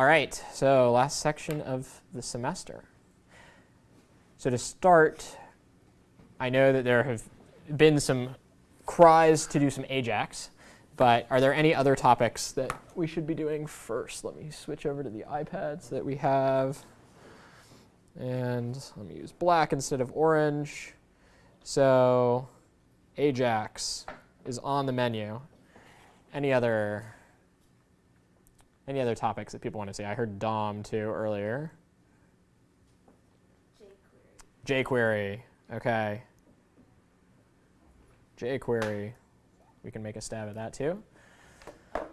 All right, so last section of the semester. So to start, I know that there have been some cries to do some Ajax, but are there any other topics that we should be doing first? Let me switch over to the iPads that we have. And let me use black instead of orange. So Ajax is on the menu. Any other any other topics that people want to see? I heard DOM too earlier. jQuery. JQuery. Okay. jQuery. We can make a stab at that too. XML.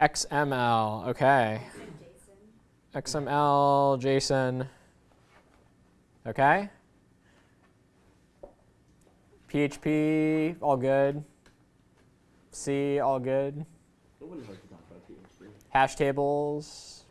XML. Okay. XML, JSON. Okay. PHP, all good. C, all good. Nobody likes to talk about PHP. Hash tables,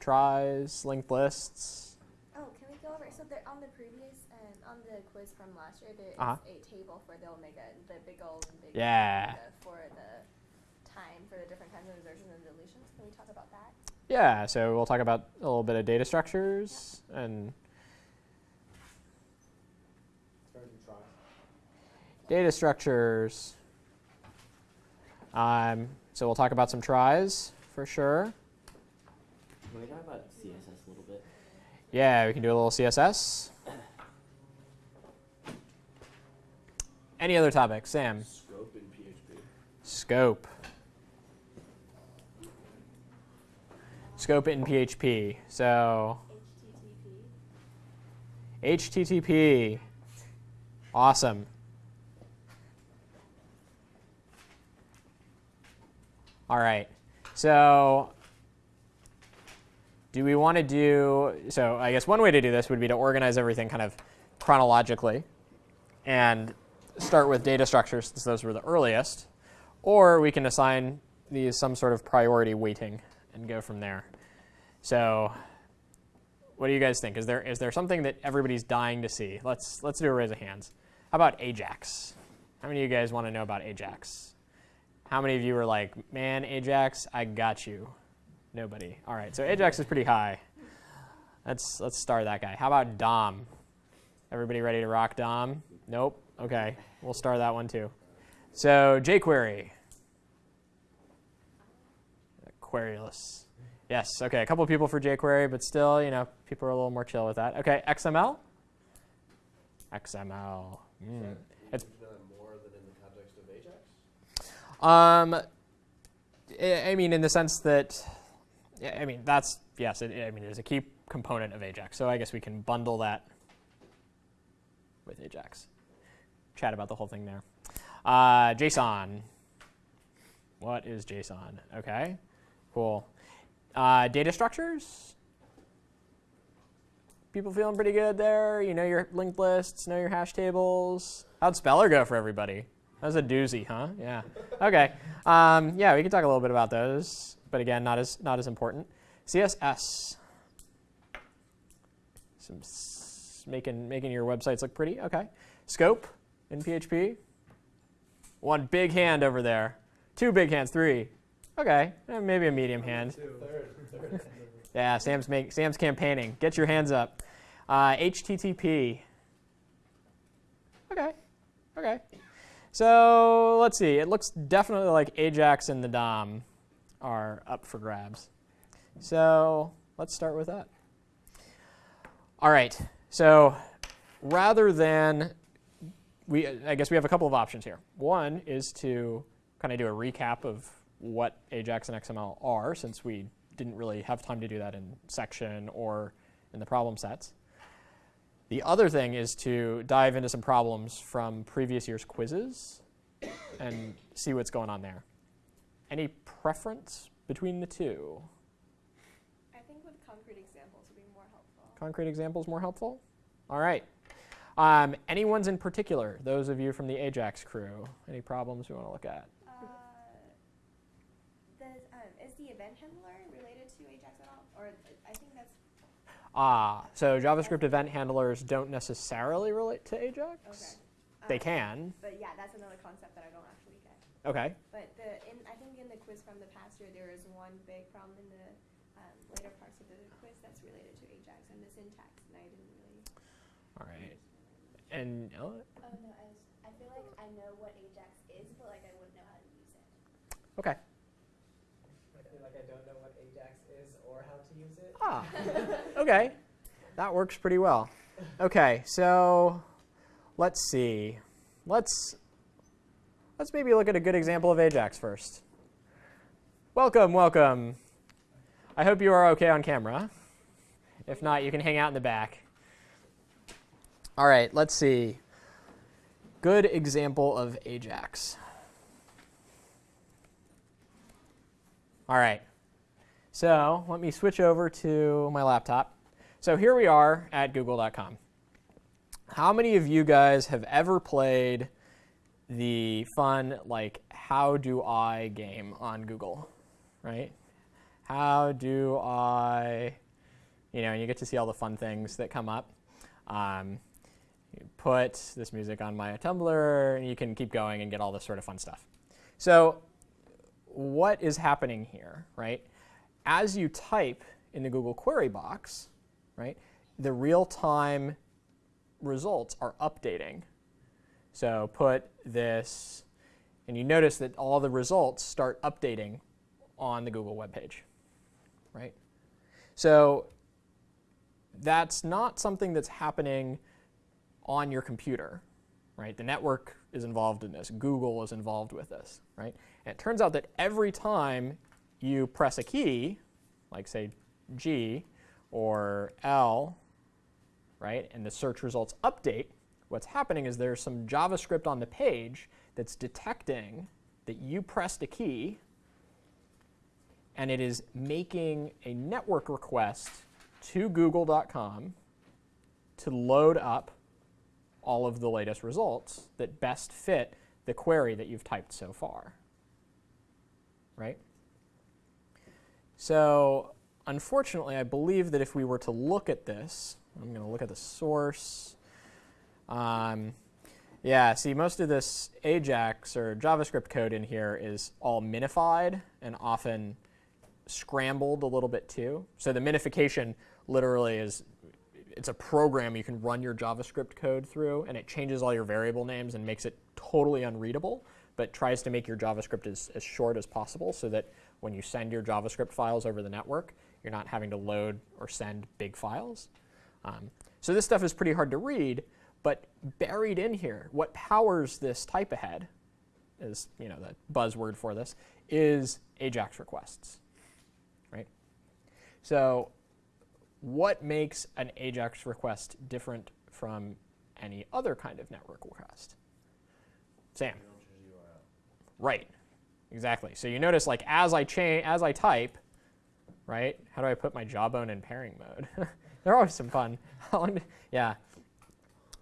tries, linked lists. Oh, can we go over? So there, on the previous and on the quiz from last year, there is Uh-huh. a table for the omega, the big O and big Yeah. omega for the time for the different kinds of insertions and deletions. Can we talk about that? Yeah, so we'll talk about a little bit of data structures and data structures. Um, so we'll talk about some tries for sure. Can we talk about CSS a little bit? Yeah, we can do a little CSS. Any other topics? Sam? Scope in PHP. Scope. Scope in PHP. So HTTP. HTTP. Awesome. All right. So do we want to do, so I guess one way to do this would be to organize everything kind of chronologically and start with data structures since those were the earliest. Or we can assign these some sort of priority weighting and go from there. So what do you guys think? Is there is there something that everybody's dying to see? Let's let's do a raise of hands. How about Ajax? How many of you guys want to know about Ajax? How many of you are like, man, Ajax, I got you? Nobody. All right, so Ajax is pretty high. Let's let's star that guy. How about Dom? Everybody ready to rock Dom? Nope. Okay, we'll star that one too. So jQuery. Queryless. Yes, okay, a couple of people for jQuery, but still, you know, people are a little more chill with that. Okay, XML? XML. Mm. It's more than in the context of Ajax? Um, I mean, in the sense that, I mean, that's yes. It, I mean, it is a key component of Ajax. So I guess we can bundle that with Ajax. Chat about the whole thing there. Uh, JSON. What is JSON? Okay, cool. Uh, data structures. People feeling pretty good there. You know your linked lists, know your hash tables. How'd Speller go for everybody? That was a doozy, huh? Yeah. Okay. Um, yeah, we can talk a little bit about those, but again, not as not as important. CSS. Some s- making making your websites look pretty. Okay. Scope in PHP. One big hand over there. Two big hands. Three. Okay. Eh, maybe a medium hand. Yeah, Sam's make, Sam's campaigning. Get your hands up. Uh, HTTP. Okay. Okay. So let's see. It looks definitely like Ajax and the DOM are up for grabs. So let's start with that. All right. So rather than we, I guess we have a couple of options here. One is to kind of do a recap of what Ajax and XML are, since we didn't really have time to do that in section or in the problem sets. The other thing is to dive into some problems from previous year's quizzes and see what's going on there. Any preference between the two? I think with concrete examples would be more helpful. Concrete examples more helpful? All right. Um, any ones in particular? Those of you from the Ajax crew. Any problems you want to look at? Uh, the, um, is the event handler related to Ajax at all? Or uh, I think that's Ah, so JavaScript event handlers don't necessarily relate to Ajax. okay. They Um, can. But yeah, that's another concept that I don't actually get. Okay. But the in I think in the quiz from the past year there is one big problem in the um, later parts of the quiz that's related to Ajax and the syntax, and I didn't really. All right. And uh, Oh no, I, was, I feel like I know what Ajax is, but like I wouldn't know how to use it. okay. I feel like I don't know what Ajax is or how to use it. Ah, okay. That works pretty well. Okay, so let's see. Let's let's maybe look at a good example of Ajax first. Welcome, welcome. I hope you are okay on camera. If not, you can hang out in the back. All right, let's see. Good example of Ajax. All right. So let me switch over to my laptop. So here we are at google.com. How many of you guys have ever played the fun, like, how do I game on Google, right? How do I, you know, and you get to see all the fun things that come up. Um, put this music on my Tumblr, and you can keep going and get all this sort of fun stuff. So what is happening here, right? As you type in the Google query box, right, the real-time results are updating. So put this, and you notice that all the results start updating on the Google web page, right? So that's not something that's happening on your computer, right? The network is involved in this. Google is involved with this, right? And it turns out that every time you press a key, like say G or L, right, and the search results update, what's happening is there's some JavaScript on the page that's detecting that you pressed a key and it is making a network request to google.com to load up all of the latest results that best fit the query that you've typed so far. Right? So unfortunately, I believe that if we were to look at this, I'm going to look at the source. Um, yeah, see, most of this Ajax or JavaScript code in here is all minified and often scrambled a little bit too. So the minification literally is it's a program you can run your JavaScript code through, and it changes all your variable names and makes it totally unreadable, but tries to make your JavaScript as, as short as possible so that when you send your JavaScript files over the network, you're not having to load or send big files. Um, so this stuff is pretty hard to read, but buried in here, what powers this type ahead is you know the buzzword for this is Ajax requests, right? So what makes an Ajax request different from any other kind of network request? Sam. You don't choose URL. Right. Exactly. So you notice like as I change as I type, right? How do I put my jawbone in pairing mode? They're always some fun. Yeah.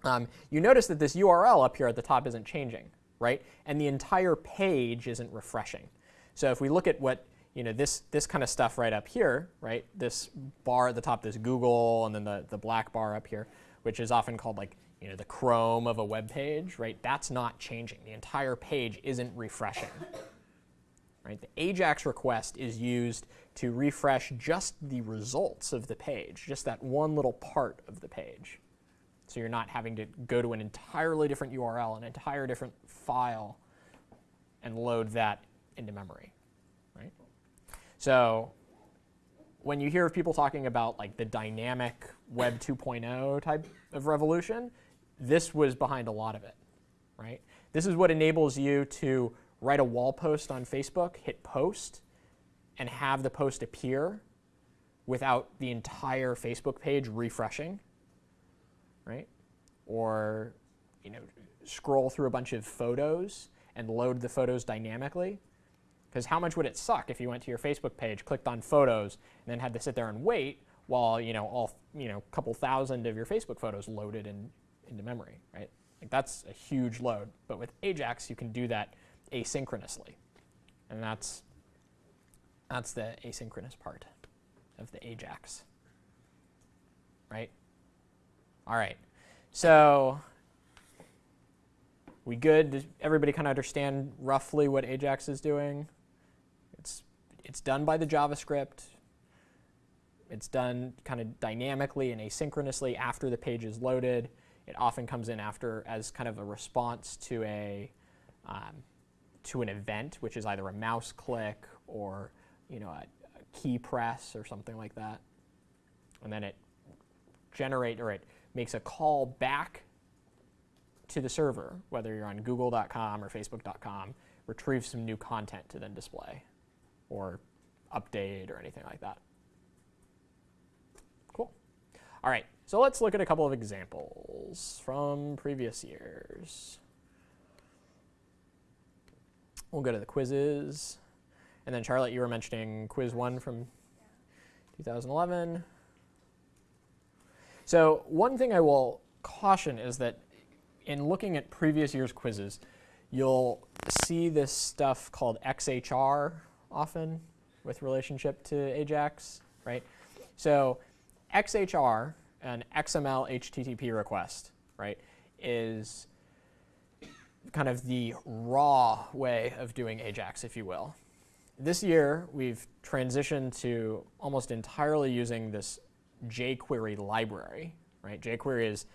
Um, you notice that this URL up here at the top isn't changing, right? And the entire page isn't refreshing. So if we look at what you know this this kind of stuff right up here, right? This bar at the top, this Google, and then the the black bar up here, which is often called like you know the Chrome of a web page, right? That's not changing. The entire page isn't refreshing. Right? The AJAX request is used to refresh just the results of the page, just that one little part of the page. So you're not having to go to an entirely different URL, an entire different file, and load that into memory. Right? So when you hear of people talking about like the dynamic Web 2.0 type of revolution, this was behind a lot of it. Right? This is what enables you to write a wall post on Facebook, hit post, and have the post appear without the entire Facebook page refreshing, right? Or, you know, scroll through a bunch of photos and load the photos dynamically. Because how much would it suck if you went to your Facebook page, clicked on photos, and then had to sit there and wait while, you know, all, you know, couple thousand of your Facebook photos loaded in, into memory, right? Like that's a huge load. But with Ajax, you can do that asynchronously. And that's, that's the asynchronous part of the Ajax. Right? All right. So we good? Does everybody kind of understand roughly what Ajax is doing? It's, it's done by the JavaScript. It's done kind of dynamically and asynchronously after the page is loaded. It often comes in after as kind of a response to a um, to an event, which is either a mouse click or you know a, a key press or something like that. And then it generate or it makes a call back to the server, whether you're on google.com or facebook.com, retrieve some new content to then display or update or anything like that. Cool. All right, so let's look at a couple of examples from previous years. We'll go to the quizzes. And then Charlotte, you were mentioning quiz one from 2011. So one thing I will caution is that in looking at previous year's quizzes, you'll see this stuff called XHR often with relationship to AJAX, right? So XHR, an XML HTTP request, right, is kind of the raw way of doing AJAX, if you will. This year, we've transitioned to almost entirely using this jQuery library, right? jQuery is,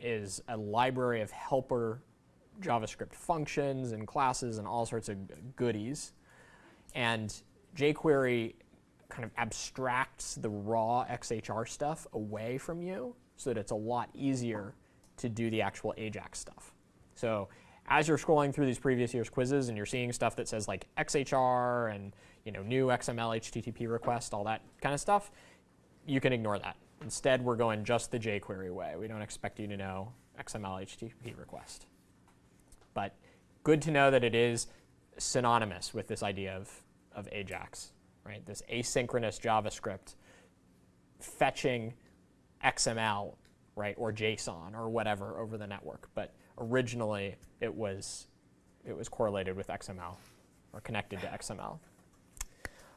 is a library of helper JavaScript functions and classes and all sorts of goodies. And jQuery kind of abstracts the raw XHR stuff away from you so that it's a lot easier to do the actual AJAX stuff. So as you're scrolling through these previous year's quizzes and you're seeing stuff that says like XHR and you know new XML HTTP request, all that kind of stuff, you can ignore that. Instead, we're going just the jQuery way. We don't expect you to know XML HTTP request. But good to know that it is synonymous with this idea of, of AJAX, right? This asynchronous JavaScript fetching XML, right, or JSON or whatever over the network. But originally it was, it was correlated with XML or connected to XML.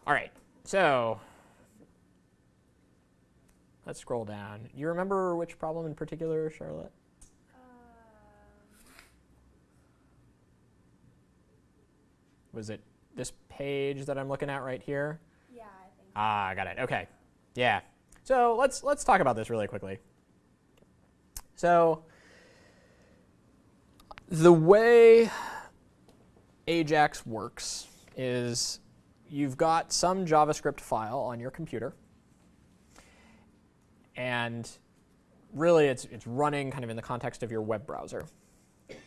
All right, so let's scroll down. You remember which problem in particular, Charlotte? Um, Was it this page that I'm looking at right here? yeah, I think. Ah, I got it. Okay. Yeah. So let's let's talk about this really quickly. So the way Ajax works is you've got some JavaScript file on your computer, and really it's it's running kind of in the context of your web browser.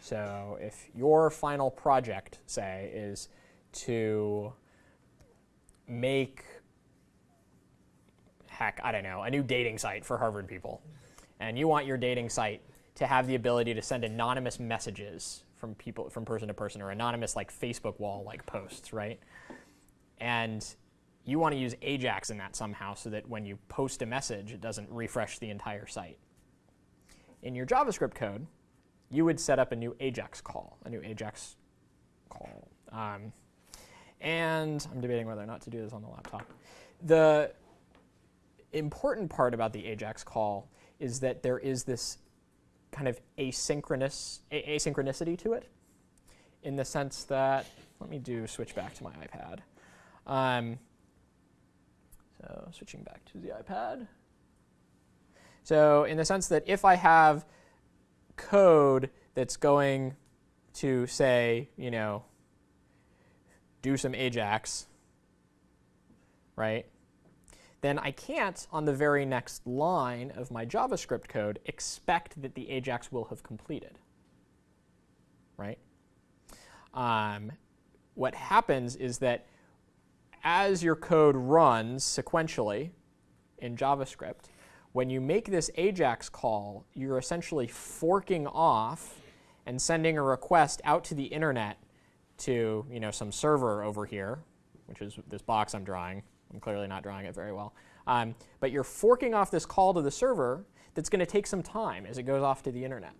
So if your final project, say, is to make heck, I don't know, a new dating site for Harvard people. And you want your dating site to have the ability to send anonymous messages from people from person to person or anonymous like Facebook wall like posts, right? And you want to use Ajax in that somehow so that when you post a message, it doesn't refresh the entire site. In your JavaScript code, you would set up a new Ajax call, a new Ajax call. Um, and I'm debating whether or not to do this on the laptop. The important part about the Ajax call is that there is this kind of asynchronous asynchronicity to it, in the sense that let me do switch back to my iPad. Um, so switching back to the iPad. So in the sense that if I have code that's going to say, you know, do some Ajax, right? Then I can't, on the very next line of my JavaScript code, expect that the Ajax will have completed, right? Um, what happens is that as your code runs sequentially in JavaScript, when you make this Ajax call, you're essentially forking off and sending a request out to the internet to you know some server over here, which is this box I'm drawing. I'm clearly not drawing it very well. Um, but you're forking off this call to the server that's going to take some time as it goes off to the internet,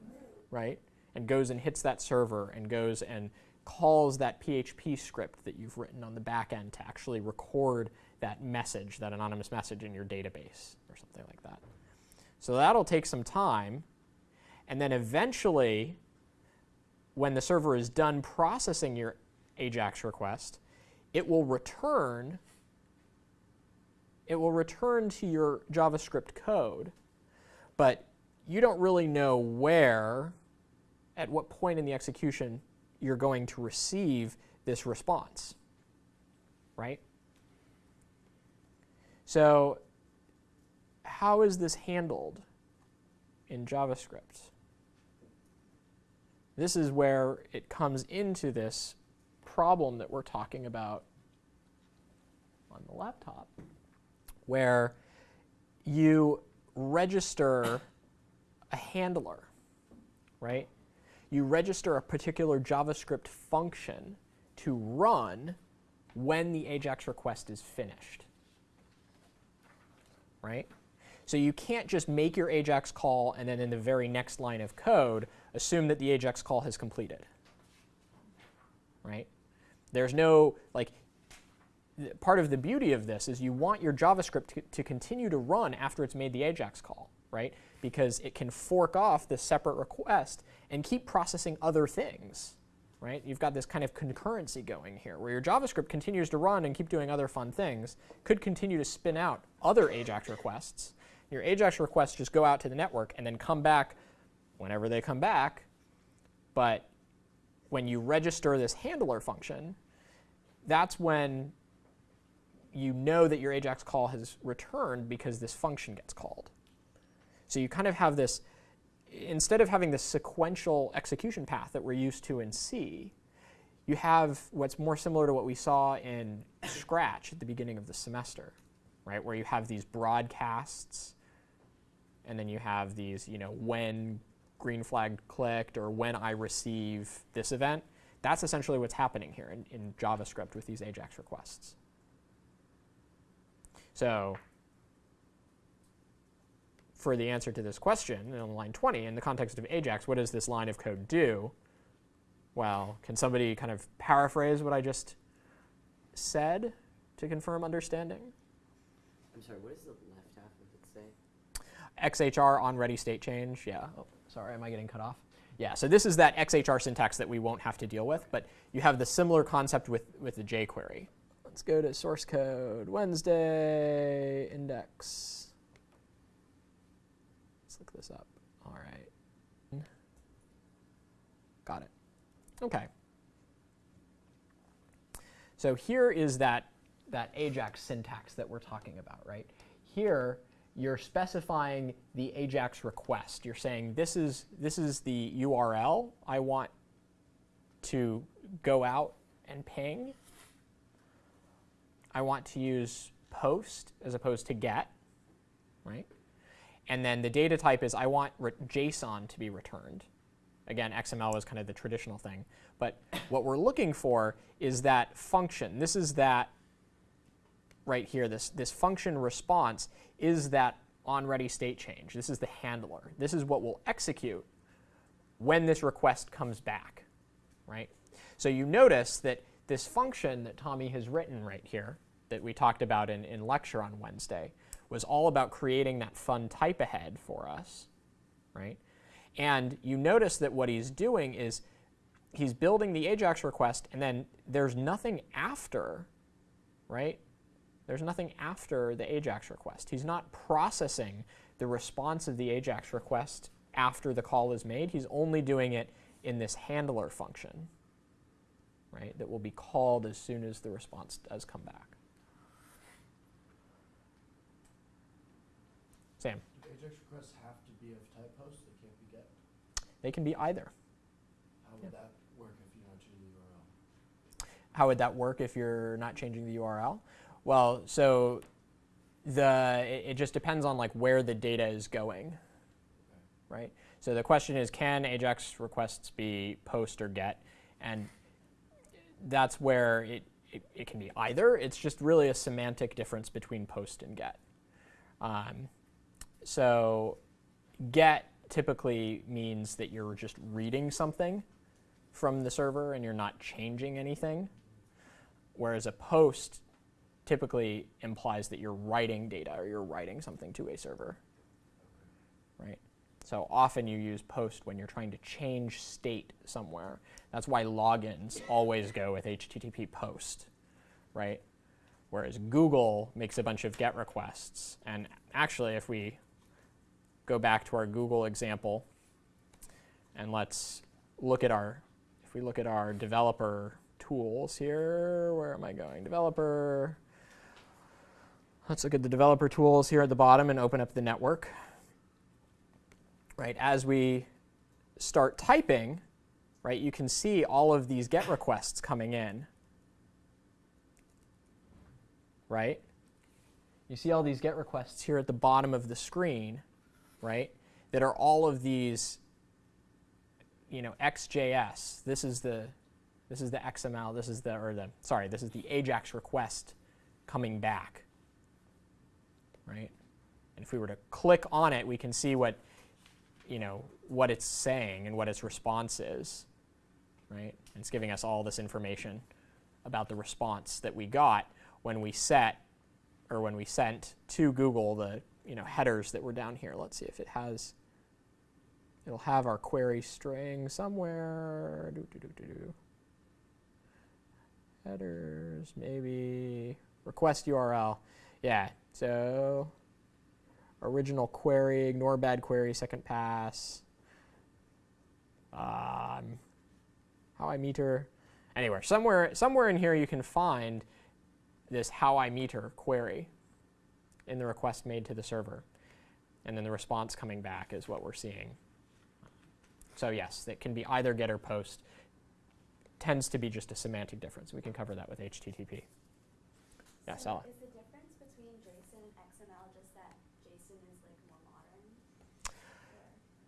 right? And goes and hits that server and goes and calls that PHP script that you've written on the back end to actually record that message, that anonymous message in your database or something like that. So that'll take some time. And then eventually, when the server is done processing your AJAX request, it will return it will return to your JavaScript code, but you don't really know where, at what point in the execution, you're going to receive this response, right? So how is this handled in JavaScript? This is where it comes into this problem that we're talking about on the laptop, where you register a handler, right? You register a particular JavaScript function to run when the AJAX request is finished, right? So you can't just make your AJAX call and then in the very next line of code assume that the AJAX call has completed, right? There's no, like, part of the beauty of this is you want your JavaScript to, to continue to run after it's made the AJAX call, right? Because it can fork off this separate request and keep processing other things, right? You've got this kind of concurrency going here where your JavaScript continues to run and keep doing other fun things, could continue to spin out other AJAX requests. Your AJAX requests just go out to the network and then come back whenever they come back. But when you register this handler function, that's when you know that your AJAX call has returned because this function gets called. So you kind of have this, instead of having this sequential execution path that we're used to in C, you have what's more similar to what we saw in Scratch at the beginning of the semester, right? Where you have these broadcasts, and then you have these, you know, when green flag clicked or when I receive this event. That's essentially what's happening here in, in JavaScript with these AJAX requests. So for the answer to this question on line 20, in the context of AJAX, what does this line of code do? Well, can somebody kind of paraphrase what I just said to confirm understanding? I'm sorry, what does the left half of it say? XHR on ready state change, yeah. Oh, sorry, am I getting cut off? Yeah, so this is that XHR syntax that we won't have to deal with, but you have the similar concept with, with the jQuery. Let's go to source code, Wednesday, index. Let's look this up. All right. Got it. Okay. So here is that, that AJAX syntax that we're talking about, right? Here, you're specifying the AJAX request. You're saying this is, this is the URL I want to go out and ping. I want to use post as opposed to get, right? And then the data type is I want JSON to be returned. Again, XML is kind of the traditional thing. But what we're looking for is that function. This is that right here, this, this function response is that on ready state change. This is the handler. This is what will execute when this request comes back, right? So you notice that this function that Tommy has written right here that we talked about in, in lecture on Wednesday was all about creating that fun type ahead for us, right? And you notice that what he's doing is he's building the AJAX request and then there's nothing after, right? There's nothing after the AJAX request. He's not processing the response of the AJAX request after the call is made. He's only doing it in this handler function, right, that will be called as soon as the response does come back. Sam? Do AJAX requests have to be of type post? They can't be get? They can be either. How would that work if you're not changing the URL? How would that work if you're not changing the URL? Well, so the it, it just depends on like where the data is going, right? So the question is, can AJAX requests be post or get? And that's where it, it, it can be either. It's just really a semantic difference between post and get. Um, so get typically means that you're just reading something from the server and you're not changing anything. Whereas a post typically implies that you're writing data or you're writing something to a server, right? So often you use post when you're trying to change state somewhere. That's why logins always go with HTTP post, right? whereas Google makes a bunch of GET requests. And actually, if we go back to our Google example, and let's look at our, if we look at our developer tools here, where am I going? Developer. Let's look at the developer tools here at the bottom and open up the network. Right, as we start typing, right, you can see all of these GET requests coming in. Right? You see all these GET requests here at the bottom of the screen, right? That are all of these, you know, XJS. This is the, this is the XML. This is the, or the, sorry, this is the AJAX request coming back, right? And if we were to click on it, we can see what, you know, what it's saying and what its response is, right? And it's giving us all this information about the response that we got when we set or when we sent to Google the you know headers that were down here. Let's see if it has. It'll have our query string somewhere. Headers, maybe request URL. Yeah. So original query, ignore bad query, second pass. Um, how I meter. Anywhere, somewhere, somewhere in here you can find this how I meter query in the request made to the server. And then the response coming back is what we're seeing. So yes, it can be either get or post. Tends to be just a semantic difference. We can cover that with HTTP. Yeah, so Sally. Is the difference between JSON and XML just that JSON is like more modern?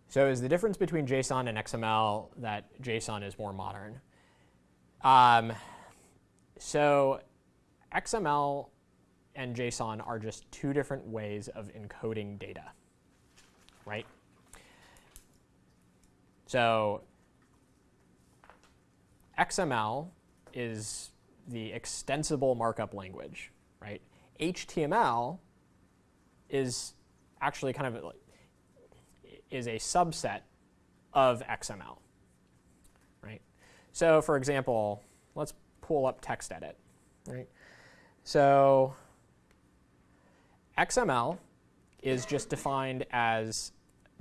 So is the difference between JSON and XML that JSON is more modern? Um, so XML and JSON are just two different ways of encoding data, right? So XML is the extensible markup language, right? HTML is actually kind of like is a subset of XML, right? So for example, let's pull up TextEdit, right? So XML is just defined as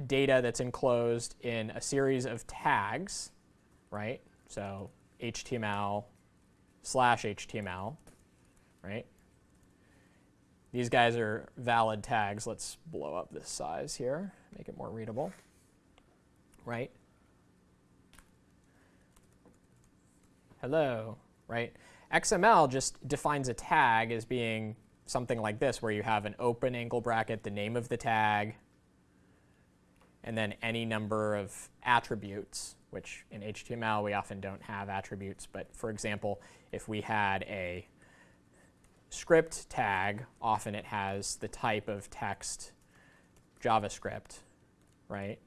data that's enclosed in a series of tags, right? So HTML slash HTML, right? These guys are valid tags. Let's blow up this size here, make it more readable, right? Hello, right? XML just defines a tag as being something like this, where you have an open angle bracket, the name of the tag, and then any number of attributes, which in HTML we often don't have attributes. But for example, if we had a script tag, often it has the type of text JavaScript, right?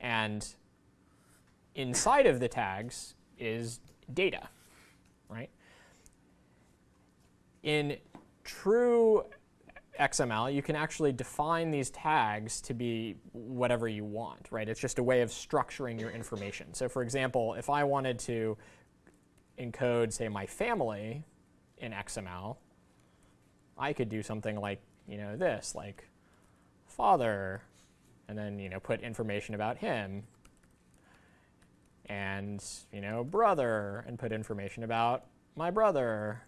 And inside of the tags is data, right? In true XML, you can actually define these tags to be whatever you want, right? It's just a way of structuring your information. So for example, if I wanted to encode, say, my family in XML, I could do something like, you know, this, like father, and then, you know, put information about him, and, you know, brother, and put information about my brother,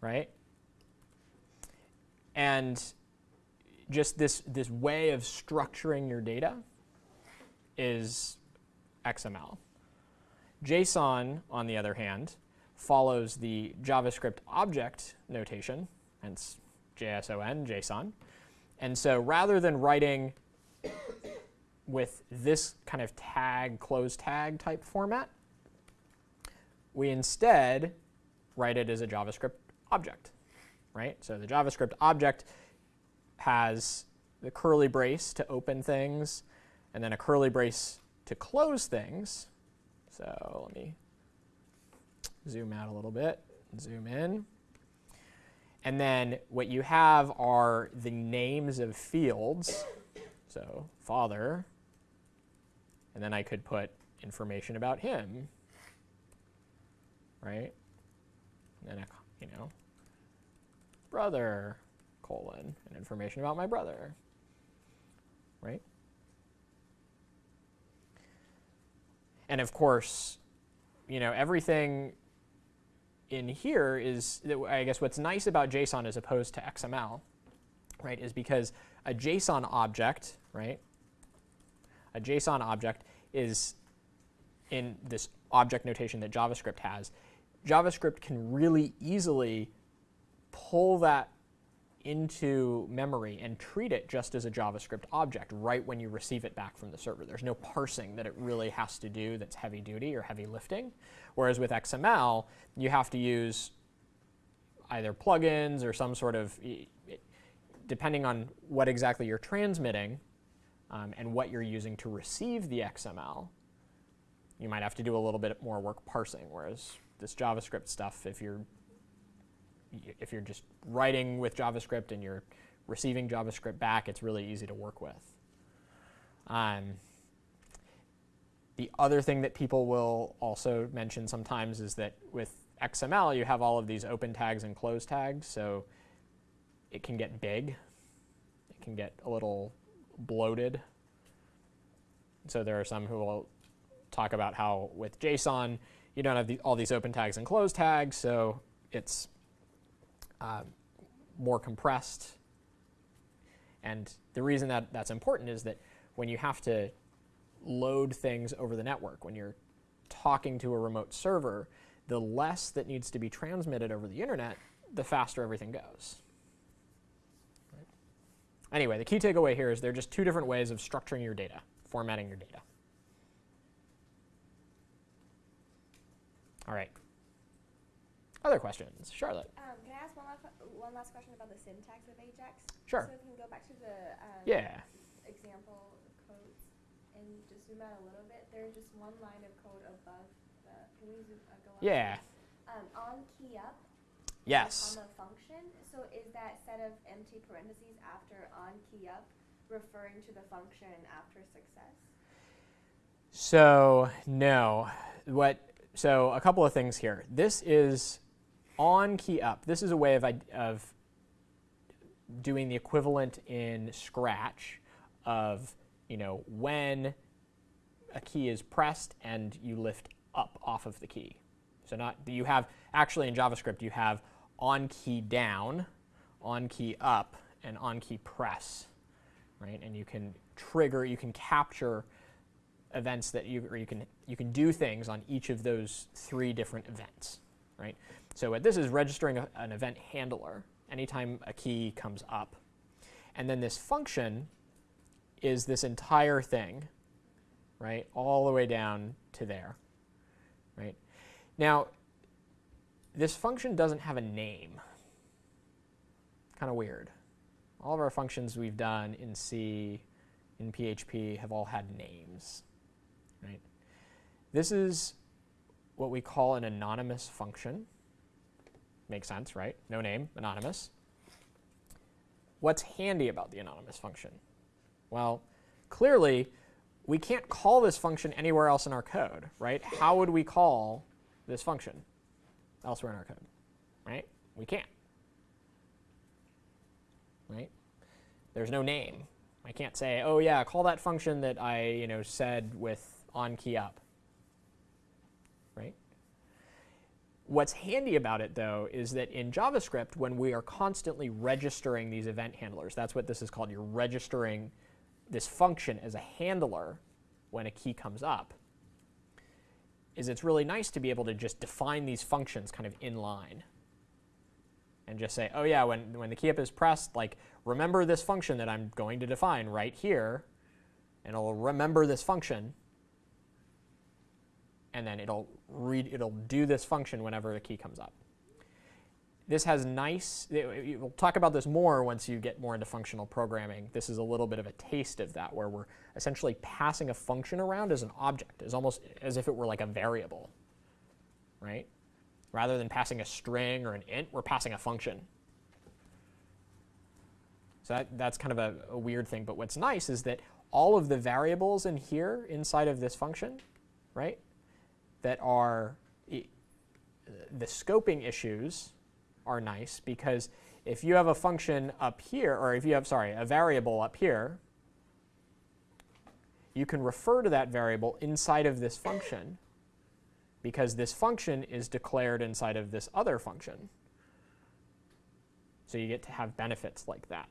right? And just this, this way of structuring your data is XML. JSON, on the other hand, follows the JavaScript object notation, hence JSON, JSON. And so rather than writing with this kind of tag, close tag type format, we instead write it as a JavaScript object, right? So the JavaScript object has the curly brace to open things, and then a curly brace to close things. So let me zoom out a little bit, zoom in. And then what you have are the names of fields. So father, and then I could put information about him, right? And then you know, brother colon and information about my brother, right? And of course, you know, everything in here is, I guess what's nice about JSON as opposed to XML, right, is because a JSON object, right, a JSON object is in this object notation that JavaScript has. JavaScript can really easily pull that into memory and treat it just as a JavaScript object right when you receive it back from the server. There's no parsing that it really has to do that's heavy duty or heavy lifting. Whereas with XML, you have to use either plugins or some sort of, depending on what exactly you're transmitting um, and what you're using to receive the XML, you might have to do a little bit more work parsing. Whereas this JavaScript stuff, if you're if you're just writing with JavaScript and you're receiving JavaScript back, it's really easy to work with. Um, the other thing that people will also mention sometimes is that with XML, you have all of these open tags and close tags, so it can get big. It can get a little bloated. So there are some who will talk about how with JSON, you don't have the, all these open tags and close tags, so it's uh, more compressed. And the reason that that's important is that when you have to load things over the network, when you're talking to a remote server, the less that needs to be transmitted over the internet, the faster everything goes. Anyway, the key takeaway here is there are just two different ways of structuring your data, formatting your data. All right. Other questions? Charlotte. Um, can I ask one last, one last question about the syntax of Ajax? Sure. So if we can go back to the um, Yeah. example codes and just zoom out a little bit. There's just one line of code above the. Can we zoom, uh, go up? Yeah. Um, on key up. Yes. Comma function. So is that set of empty parentheses after on key up referring to the function after success? So no, what? So a couple of things here. This is on key up. This is a way of of doing the equivalent in Scratch of you know when a key is pressed and you lift up off of the key. So not you have actually in JavaScript you have on key down, on key up, and on key press, right? And you can trigger, you can capture events that you, or you can, you can do things on each of those three different events, right? So what this is registering a, an event handler anytime a key comes up. And then this function is this entire thing, right, all the way down to there, right? Now, this function doesn't have a name. Kind of weird. All of our functions we've done in C, in PHP, have all had names. Right? This is what we call an anonymous function. Makes sense, right? No name, anonymous. What's handy about the anonymous function? Well, clearly, we can't call this function anywhere else in our code, right? How would we call this function elsewhere in our code, right? We can't, right? There's no name. I can't say, oh yeah, call that function that I you know said with on key up, right? What's handy about it though is that in JavaScript, when we are constantly registering these event handlers, that's what this is called. You're registering this function as a handler when a key comes up. Is it's really nice to be able to just define these functions kind of in line and just say, oh yeah, when, when the key up is pressed, like remember this function that I'm going to define right here, and it'll remember this function, and then it'll read, it'll do this function whenever the key comes up. This has nice, we'll talk about this more once you get more into functional programming. This is a little bit of a taste of that, where we're essentially passing a function around as an object, as almost as if it were like a variable, right? Rather than passing a string or an int, we're passing a function. So that, that's kind of a, a weird thing. But what's nice is that all of the variables in here inside of this function, right, that are the scoping issues are nice because if you have a function up here, or if you have, sorry, a variable up here, you can refer to that variable inside of this function because this function is declared inside of this other function. So you get to have benefits like that.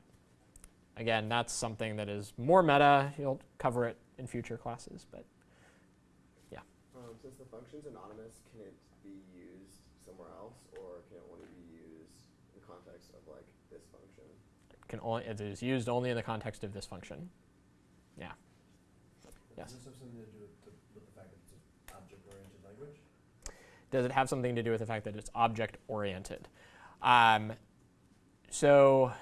Again, that's something that is more meta. You'll cover it in future classes, but Um, since the function's anonymous, can it be used somewhere else, or can it only be used in context of like this function? Can only, it is used only in the context of this function. Yeah. Yes. Does this have something to do with the, with the fact that it's an object-oriented language? Does it have something to do with the fact that it's object oriented? Um, so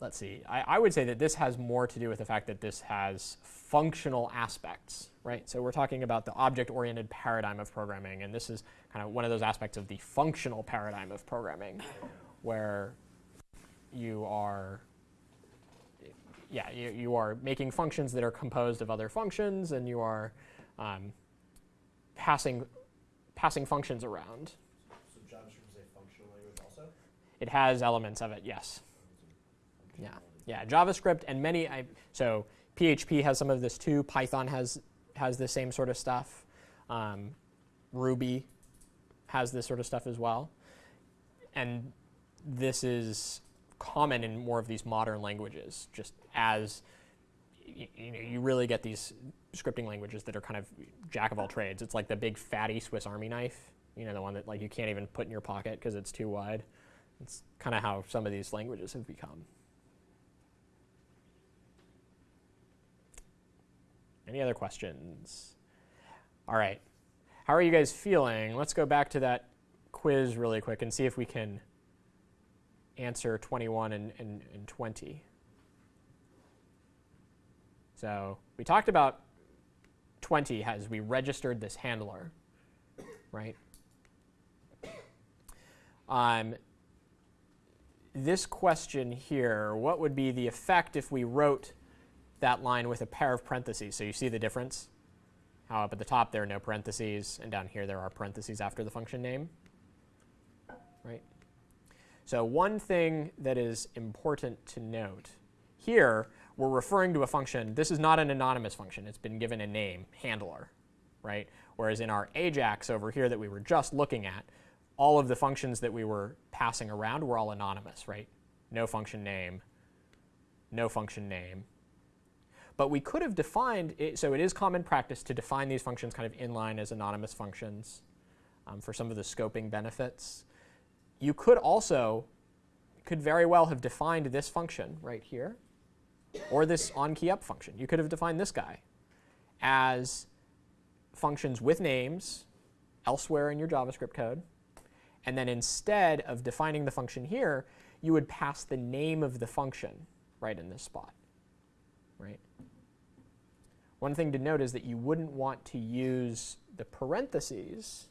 let's see. I, I would say that this has more to do with the fact that this has functional aspects, right? So we're talking about the object oriented paradigm of programming, and this is kind of one of those aspects of the functional paradigm of programming where you are yeah, you, you are making functions that are composed of other functions, and you are um, passing passing functions around. So JavaScript is a functional language also? It has elements of it, yes. Yeah, yeah. JavaScript and many. I, so PHP has some of this too. Python has has the same sort of stuff. Um, Ruby has this sort of stuff as well. And this is common in more of these modern languages, just as you know, you really get these scripting languages that are kind of jack of all trades. It's like the big fatty Swiss Army knife, you know, the one that like you can't even put in your pocket because it's too wide. It's kind of how some of these languages have become. Any other questions? All right. How are you guys feeling? Let's go back to that quiz really quick and see if we can answer 21 and, and, and 20. So we talked about 20 as we registered this handler, right? Um, this question here, what would be the effect if we wrote that line with a pair of parentheses? So you see the difference? How up at the top there are no parentheses, and down here there are parentheses after the function name? So one thing that is important to note here, we're referring to a function. This is not an anonymous function. It's been given a name, handler, right? Whereas in our Ajax over here that we were just looking at, all of the functions that we were passing around were all anonymous, right? No function name, no function name. But we could have defined it, so it is common practice to define these functions kind of inline as anonymous functions um, for some of the scoping benefits. You could also, could very well have defined this function right here, or this onKeyUp function. You could have defined this guy as functions with names elsewhere in your JavaScript code. And then instead of defining the function here, you would pass the name of the function right in this spot, right? One thing to note is that you wouldn't want to use the parentheses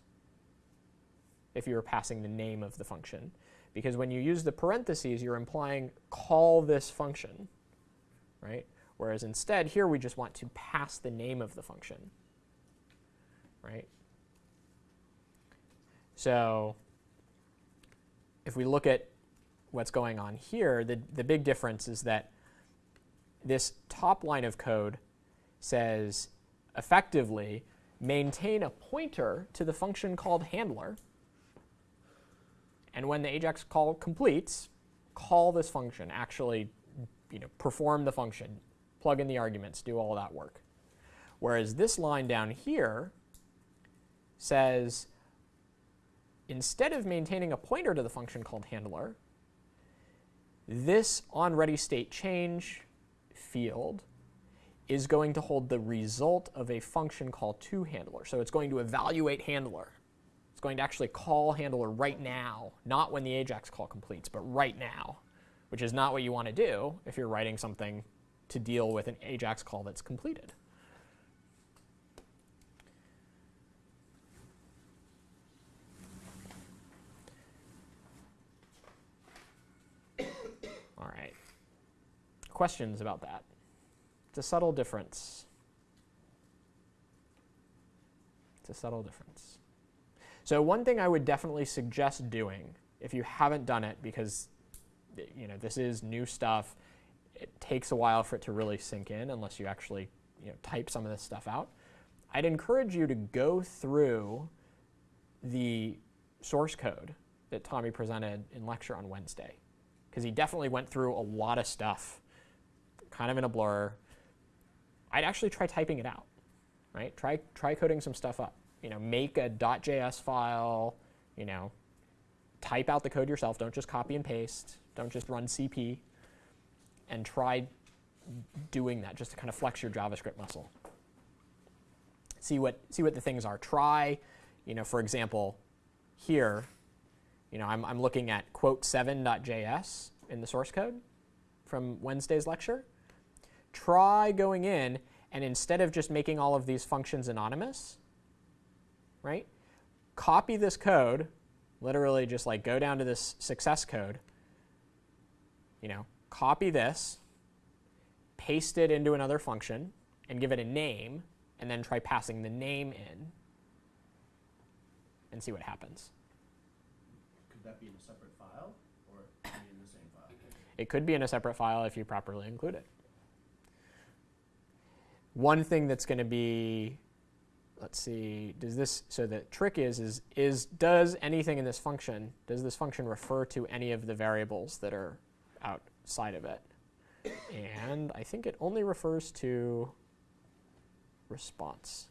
if you were passing the name of the function, because when you use the parentheses, you're implying call this function, right? Whereas instead, here we just want to pass the name of the function, right? So if we look at what's going on here, the, the big difference is that this top line of code says effectively maintain a pointer to the function called handler. And when the Ajax call completes, call this function, actually you know, perform the function, plug in the arguments, do all that work. Whereas this line down here says instead of maintaining a pointer to the function called handler, this onReadyStateChange field is going to hold the result of a function call toHandler. So it's going to evaluate handler. It's going to actually call handler right now, not when the Ajax call completes, but right now, which is not what you want to do if you're writing something to deal with an Ajax call that's completed. All right. Questions about that? It's a subtle difference. It's a subtle difference. So one thing I would definitely suggest doing, if you haven't done it, because you know this is new stuff, it takes a while for it to really sink in unless you actually you know, type some of this stuff out. I'd encourage you to go through the source code that Tommy presented in lecture on Wednesday, because he definitely went through a lot of stuff, kind of in a blur. I'd actually try typing it out, right? Try try coding some stuff up. You know, make a .js file. You know, type out the code yourself. Don't just copy and paste. Don't just run CP. And try doing that just to kind of flex your JavaScript muscle. See what see what the things are. Try, you know, for example, here, you know, I'm, I'm looking at quote 7.js in the source code from Wednesday's lecture. Try going in and instead of just making all of these functions anonymous, right, copy this code, literally just like go down to this success code, you know, copy this, paste it into another function, and give it a name, and then try passing the name in and see what happens. Could that be in a separate file or be in the same file? It could be in a separate file if you properly include it. One thing that's going to be, let's see, does this, so the trick is, is, is does anything in this function, does this function refer to any of the variables that are outside of it? And I think it only refers to response.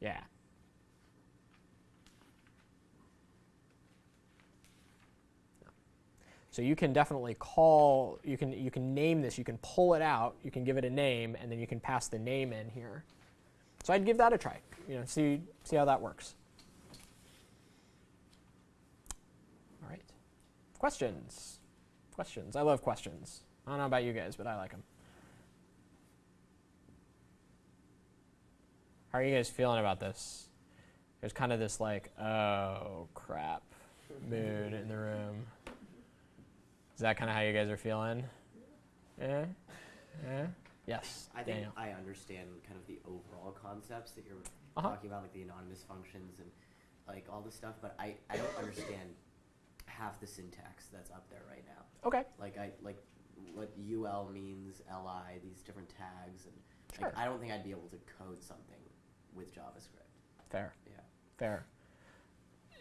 Yeah. So you can definitely call, you can, you can name this, you can pull it out, you can give it a name, and then you can pass the name in here. So I'd give that a try, you know, see, see how that works. All right. Questions? Questions. I love questions. I don't know about you guys, but I like them. How are you guys feeling about this? There's kind of this like, oh crap mood in the room. Is that kind of how you guys are feeling? Yeah? Yeah? Yes. I think Daniel. I understand kind of the overall concepts that you're Uh-huh. talking about, like the anonymous functions and like all this stuff, but I, I don't understand half the syntax that's up there right now. Okay. Like I like what UL means, LI, these different tags, and Sure. like I don't think I'd be able to code something with JavaScript. Fair. Yeah. Fair.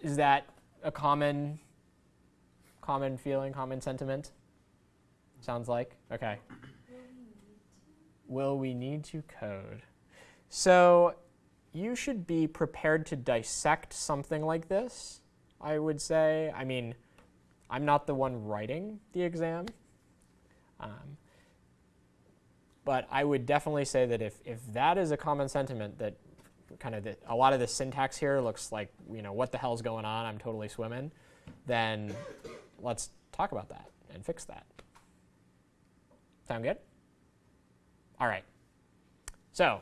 Is that a common common feeling, common sentiment? Sounds like. Okay. Will we need to code? So you should be prepared to dissect something like this, I would say. I mean, I'm not the one writing the exam. Um, but I would definitely say that if, if that is a common sentiment that kind of the, a lot of the syntax here looks like, you know, what the hell's going on? I'm totally swimming. Then let's talk about that and fix that. Sound good? All right. So,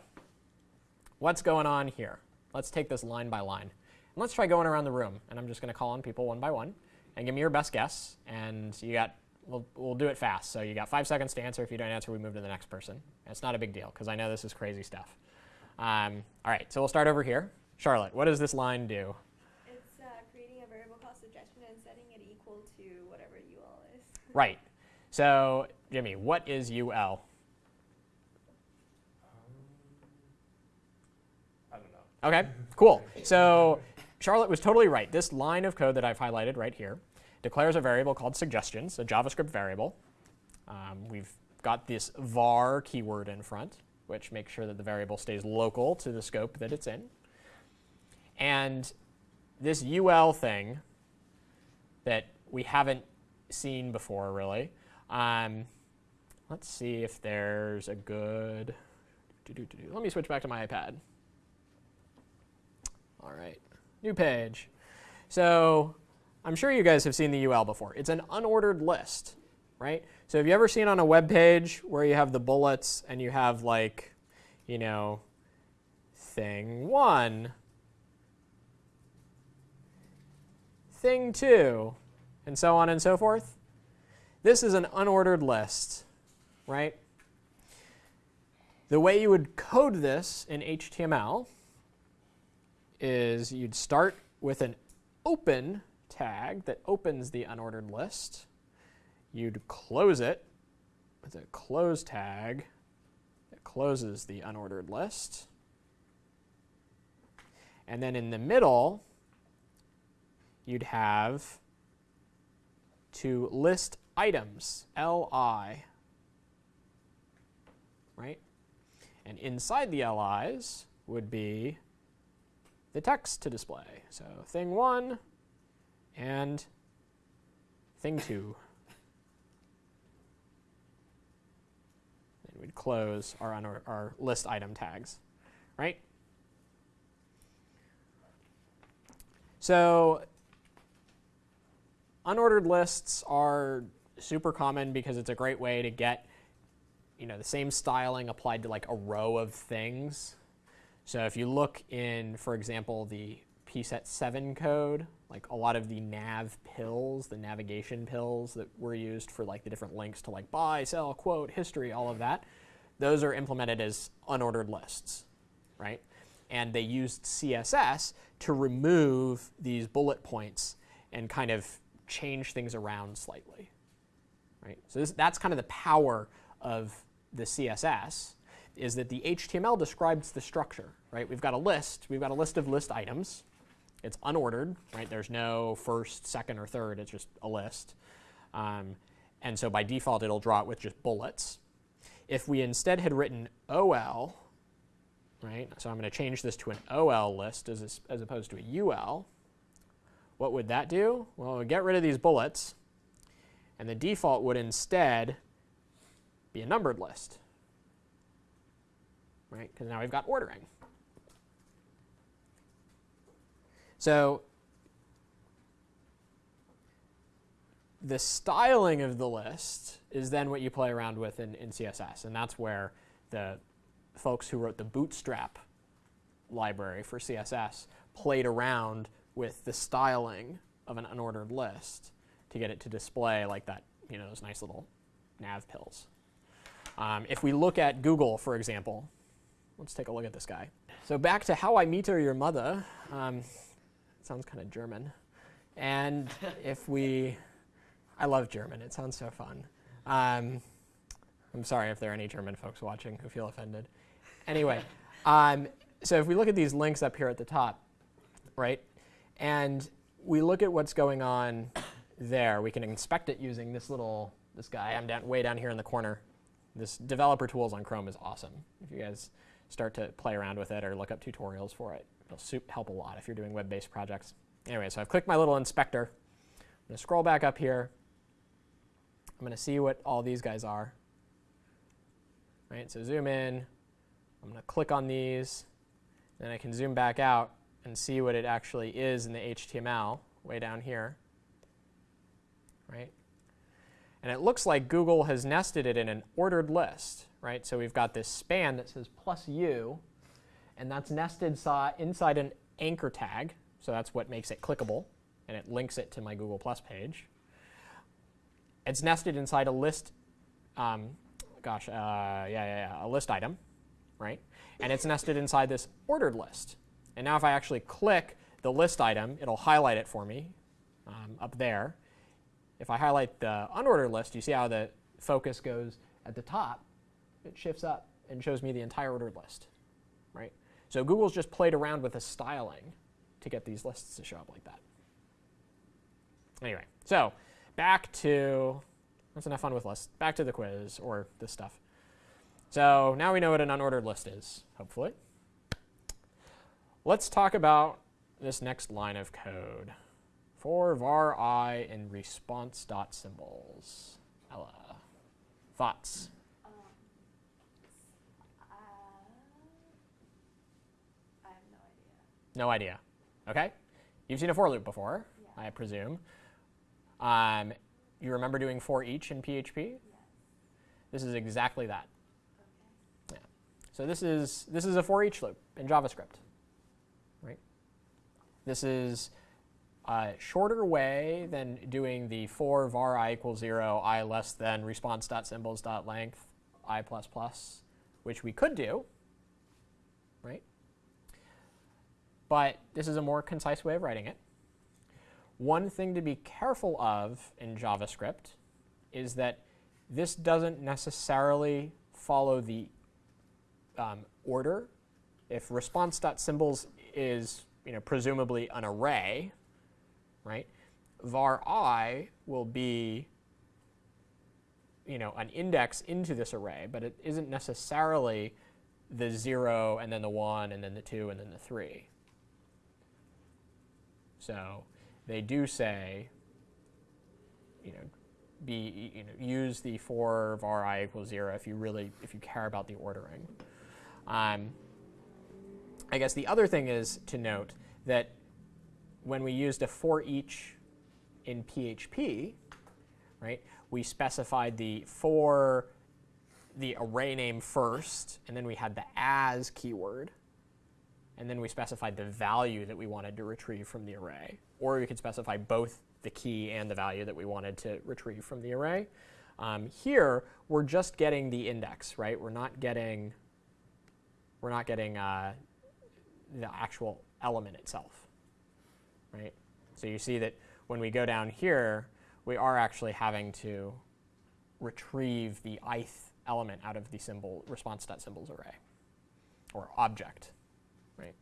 what's going on here? Let's take this line by line. And let's try going around the room. And I'm just going to call on people one by one and give me your best guess. And you got, we'll, we'll do it fast. So you got five seconds to answer. If you don't answer, we move to the next person. It's not a big deal because I know this is crazy stuff. Um, all right, so we'll start over here. Charlotte, what does this line do? It's uh, creating a variable called suggestion and setting it equal to whatever UL is. Right. So, Jimmy, what is UL? Um, I don't know. Okay, cool. So Charlotte was totally right. This line of code that I've highlighted right here declares a variable called suggestions, a JavaScript variable. Um, we've got this var keyword in front, which makes sure that the variable stays local to the scope that it's in. And this UL thing that we haven't seen before, really. Um, let's see if there's a good. Let me switch back to my iPad. All right, new page. So I'm sure you guys have seen the UL before. It's an unordered list, right? So have you ever seen on a web page where you have the bullets and you have like, you know, thing one, thing two, and so on and so forth? This is an unordered list, right? The way you would code this in HTML is you'd start with an open tag that opens the unordered list. You'd close it with a close tag that closes the unordered list. And then in the middle, you'd have to list items, li, right? And inside the li's would be the text to display. So thing one and thing two. And we'd close our, unor- our list item tags, right? So unordered lists are super common because it's a great way to get you know the same styling applied to like a row of things. So if you look in, for example, the pset 7 code, like a lot of the nav pills, the navigation pills that were used for like the different links to like buy, sell, quote, history, all of that, those are implemented as unordered lists, right? And they used CSS to remove these bullet points and kind of change things around slightly, right? So this, that's kind of the power of the CSS is that the HTML describes the structure, right? We've got a list, we've got a list of list items. It's unordered, right? There's no first, second, or third, it's just a list. Um, and so by default, it'll draw it with just bullets. If we instead had written OL, right? So I'm going to change this to an OL list as, as opposed to a UL. What would that do? Well, it would get rid of these bullets, and the default would instead be a numbered list, right? Because now we've got ordering. So the styling of the list is then what you play around with in, in CSS, and that's where the folks who wrote the Bootstrap library for CSS played around with the styling of an unordered list to get it to display like that, you know, those nice little nav pills. Um, if we look at Google, for example, let's take a look at this guy. So back to how I meter your mother. Um, sounds kind of German. And if we, I love German. It sounds so fun. Um, I'm sorry if there are any German folks watching who feel offended. Anyway, um, so if we look at these links up here at the top, right, and we look at what's going on there, we can inspect it using this little, this guy. I'm down, way down here in the corner. This developer tools on Chrome is awesome. If you guys start to play around with it or look up tutorials for it, it'll help a lot if you're doing web-based projects. Anyway, so I've clicked my little inspector. I'm going to scroll back up here. I'm going to see what all these guys are. Right, so zoom in. I'm going to click on these. Then I can zoom back out and see what it actually is in the HTML way down here. Right? And it looks like Google has nested it in an ordered list. Right? So we've got this span that says plus u, and that's nested inside an anchor tag. So that's what makes it clickable, and it links it to my Google Plus page. It's nested inside a list, um, gosh, uh, yeah, yeah, yeah, a list item, right? And it's nested inside this ordered list. And now if I actually click the list item, it'll highlight it for me um, up there. If I highlight the unordered list, you see how the focus goes at the top. It shifts up and shows me the entire ordered list, right? So Google's just played around with the styling to get these lists to show up like that. Anyway, so back to, that's enough fun with lists. Back to the quiz or this stuff. So now we know what an unordered list is, hopefully. Let's talk about this next line of code. For var i in response symbols. Ella, thoughts? Um, uh, I have no idea. No idea. Okay. You've seen a for loop before, Yeah. I presume. Um, you remember doing for each in PHP? Yes. This is exactly that. Okay. So this is this is a for each loop in JavaScript. Right? This is a shorter way than doing the for var i equals 0, i less than response symbols dot length i plus plus, which we could do, right? But this is a more concise way of writing it. One thing to be careful of in JavaScript is that this doesn't necessarily follow the um, order. If response.symbols is you know, presumably an array, right, var i will be you know, an index into this array, but it isn't necessarily the 0 and then the 1 and then the 2 and then the 3. So they do say, you know, be you know use the for var i equals 0 if you really if you care about the ordering. Um, I guess the other thing is to note that when we used a for each in PHP, right, we specified the for the array name first, and then we had the as keyword, and then we specified the value that we wanted to retrieve from the array. Or we could specify both the key and the value that we wanted to retrieve from the array. Um, here, we're just getting the index, right? We're not getting, we're not getting uh, the actual element itself, right? So you see that when we go down here, we are actually having to retrieve the ith element out of the symbol response.symbols array or object, right?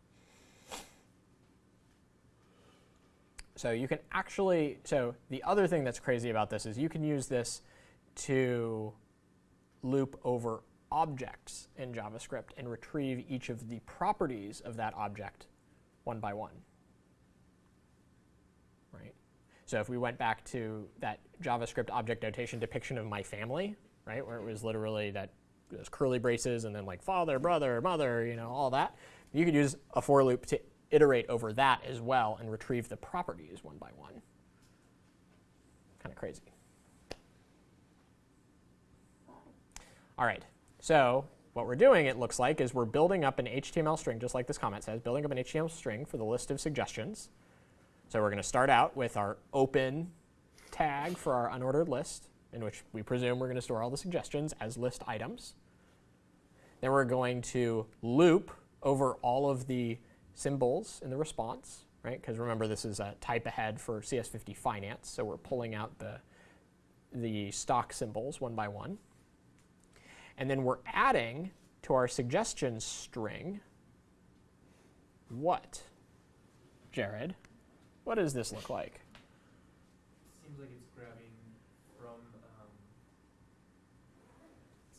So you can actually, so the other thing that's crazy about this is you can use this to loop over objects in JavaScript and retrieve each of the properties of that object one by one. Right? So if we went back to that JavaScript object notation depiction of my family, right, where it was literally that those curly braces and then like father, brother, mother, you know, all that, you could use a for loop to iterate over that as well and retrieve the properties one by one. Kind of crazy. All right, so what we're doing, it looks like, is we're building up an HTML string, just like this comment says, building up an HTML string for the list of suggestions. So we're going to start out with our open tag for our unordered list, in which we presume we're going to store all the suggestions as list items. Then we're going to loop over all of the symbols in the response, right? Because remember, this is a type ahead for CS50 finance, so we're pulling out the, the stock symbols one by one. And then we're adding to our suggestion string what? Jared, what does this look like? Seems like it's grabbing from um,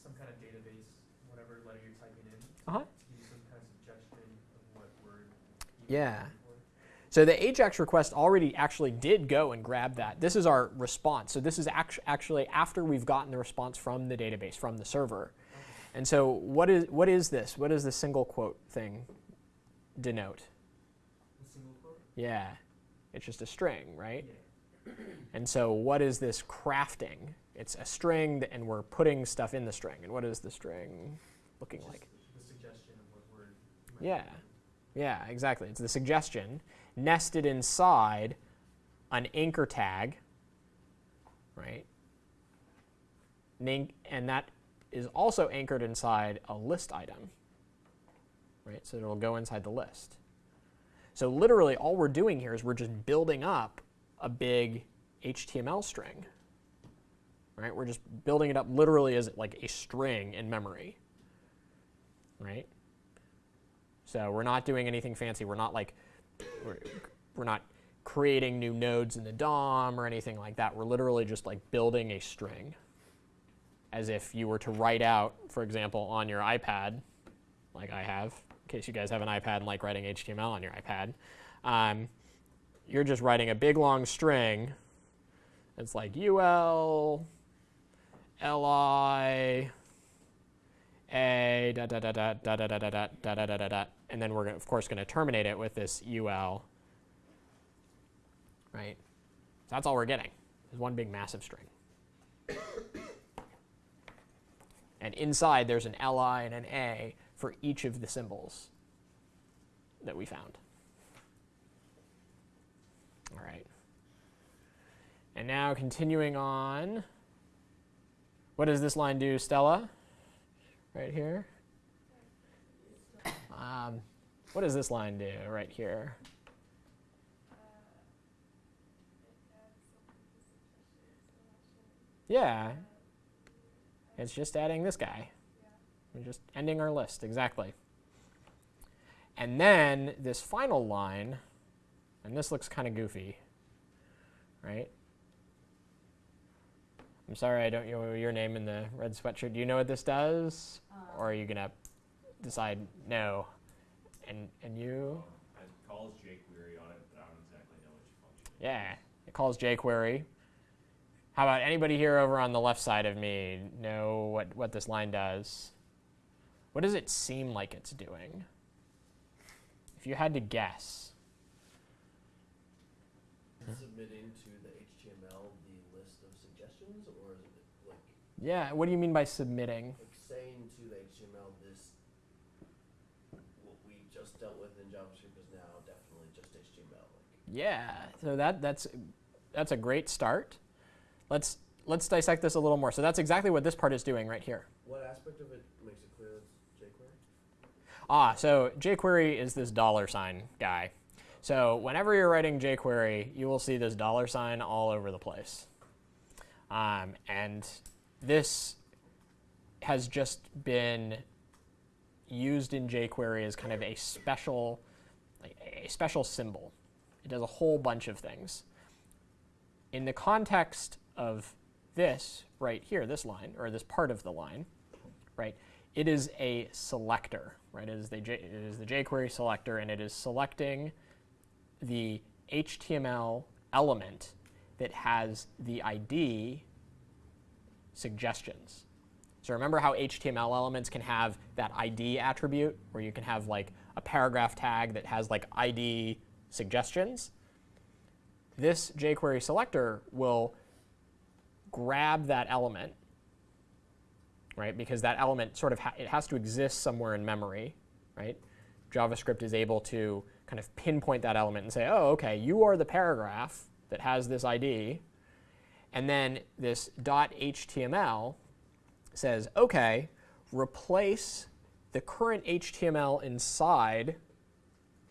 some kind of database, whatever letter you're typing in, Uh-huh. to give you some kind of suggestion of what word. you Yeah. might be looking for. So the AJAX request already actually did go and grab that. This is our response. So this is actu- actually after we've gotten the response from the database, from the server. And so what is, what is this? What does the single quote thing denote? The single quote? Yeah, it's just a string, right? Yeah. And so what is this crafting? It's a string, th- and we're putting stuff in the string. And what is the string looking Just like? The suggestion of what word. Yeah. Yeah, exactly. It's the suggestion nested inside an anchor tag, right? And that is also anchored inside a list item, right? So it'll go inside the list. So literally, all we're doing here is we're just building up a big HTML string, right? We're just building it up literally as like a string in memory, right? So we're not doing anything fancy. We're not like, we're, we're not creating new nodes in the DOM or anything like that. We're literally just like building a string as if you were to write out, for example, on your iPad, like I have, in case you guys have an iPad and like writing HTML on your iPad. Um, you're just writing a big long string. It's like ul, li, a da da da da da da da da da da da da da da, and then we're of course going to terminate it with this ul. Right. So that's all we're getting is one big massive string. and inside there's an li and an a for each of the symbols that we found. All right. And now continuing on. What does this line do, Stella? right here. Um, what does this line do right here? Yeah, it's just adding this guy. We're just ending our list, exactly. And then this final line, and this looks kind of goofy, right? I'm sorry I don't know your name in the red sweatshirt. Do you know what this does? or are you going to decide no? And, and you? It calls jQuery on it, but I don't exactly know which function. Yeah, it calls jQuery. How about anybody here over on the left side of me know what, what this line does? What does it seem like it's doing? If you had to guess. Submitting to the HTML the list of suggestions, or is it like, Yeah, what do you mean by submitting? like saying to the HTML this, what we just dealt with in JavaScript is now definitely just HTML, like. Yeah, so that, that's, that's a great start. Let's, let's dissect this a little more. So that's exactly what this part is doing right here. What aspect of it makes it clear it's jQuery? Ah, so jQuery is this dollar sign guy. So whenever you're writing jQuery, you will see this dollar sign all over the place. Um, and this has just been used in jQuery as kind of a special, like a special symbol. It does a whole bunch of things. In the context of this right here, this line, or this part of the line, right, it is a selector, right? It is the, J, it is the jQuery selector, and it is selecting the HTML element that has the ID suggestions. So remember how HTML elements can have that ID attribute, where you can have like a paragraph tag that has like ID suggestions? This jQuery selector will grab that element right? Because that element sort of ha it has to exist somewhere in memory, right? JavaScript is able to kind of pinpoint that element and say, oh, okay, you are the paragraph that has this ID. And then this dot .html says, okay, replace the current HTML inside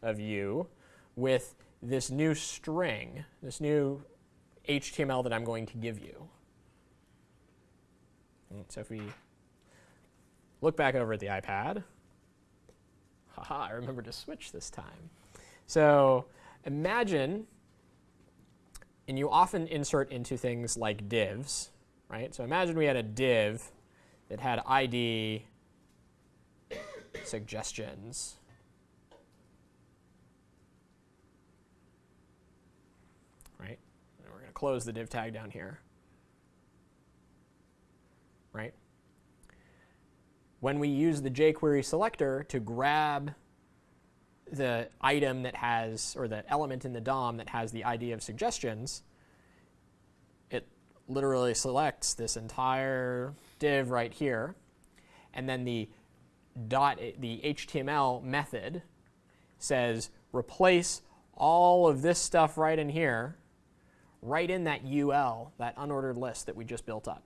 of you with this new string, this new HTML that I'm going to give you. And so if we look back over at the iPad. Haha, I remember to switch this time. So imagine, and you often insert into things like divs, right? So imagine we had a div that had ID suggestions. Right? And we're going to close the div tag down here. Right? when we use the jQuery selector to grab the item that has, or the element in the DOM that has the ID of suggestions, it literally selects this entire div right here, and then the dot, the HTML method says replace all of this stuff right in here, right in that UL, that unordered list that we just built up.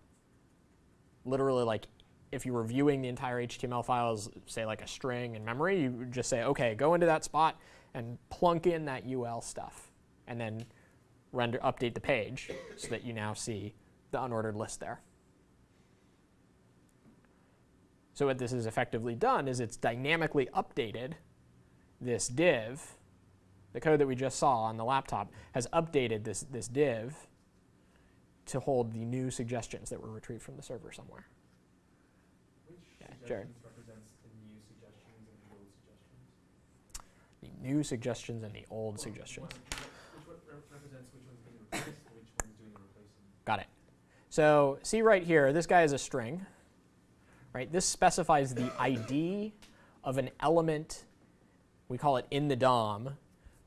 Literally like if you were viewing the entire HTML file as, say, like a string in memory, you would just say, okay, go into that spot and plunk in that UL stuff, and then render update the page so that you now see the unordered list there. So what this is effectively done is it's dynamically updated this div. The code that we just saw on the laptop has updated this, this div to hold the new suggestions that were retrieved from the server somewhere. Which Yeah, Jared. represents the new suggestions and the old suggestions? The new suggestions and the old Well, suggestions. one- Which one represents which one's being replaced and which one's doing the replacing? Got it. So see right here, this guy is a string. Right? This specifies the ID of an element. We call it in the DOM,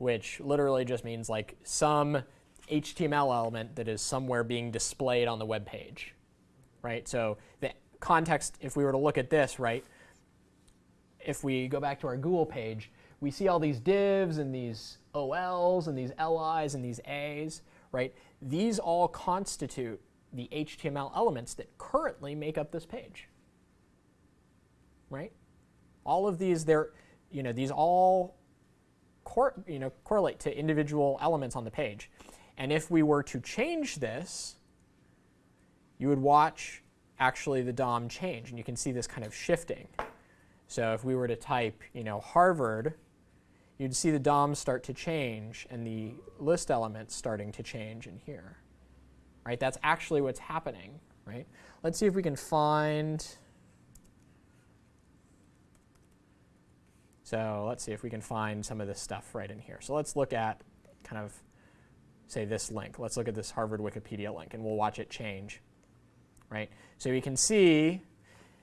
which literally just means like some HTML element that is somewhere being displayed on the web page. Right? So the context, if we were to look at this, right? If we go back to our Google page, we see all these divs and these OLs and these LIs and these As, right? These all constitute the HTML elements that currently make up this page. Right? All of these, they're, you know, these all you know, correlate to individual elements on the page. And if we were to change this, you would watch actually the DOM change, and you can see this kind of shifting. So if we were to type, you know, Harvard, you'd see the DOM start to change and the list elements starting to change in here. Right? That's actually what's happening, right? Let's see if we can find So let's see if we can find some of this stuff right in here. So let's look at kind of, say, this link. Let's look at this Harvard Wikipedia link, and we'll watch it change. Right? So we can see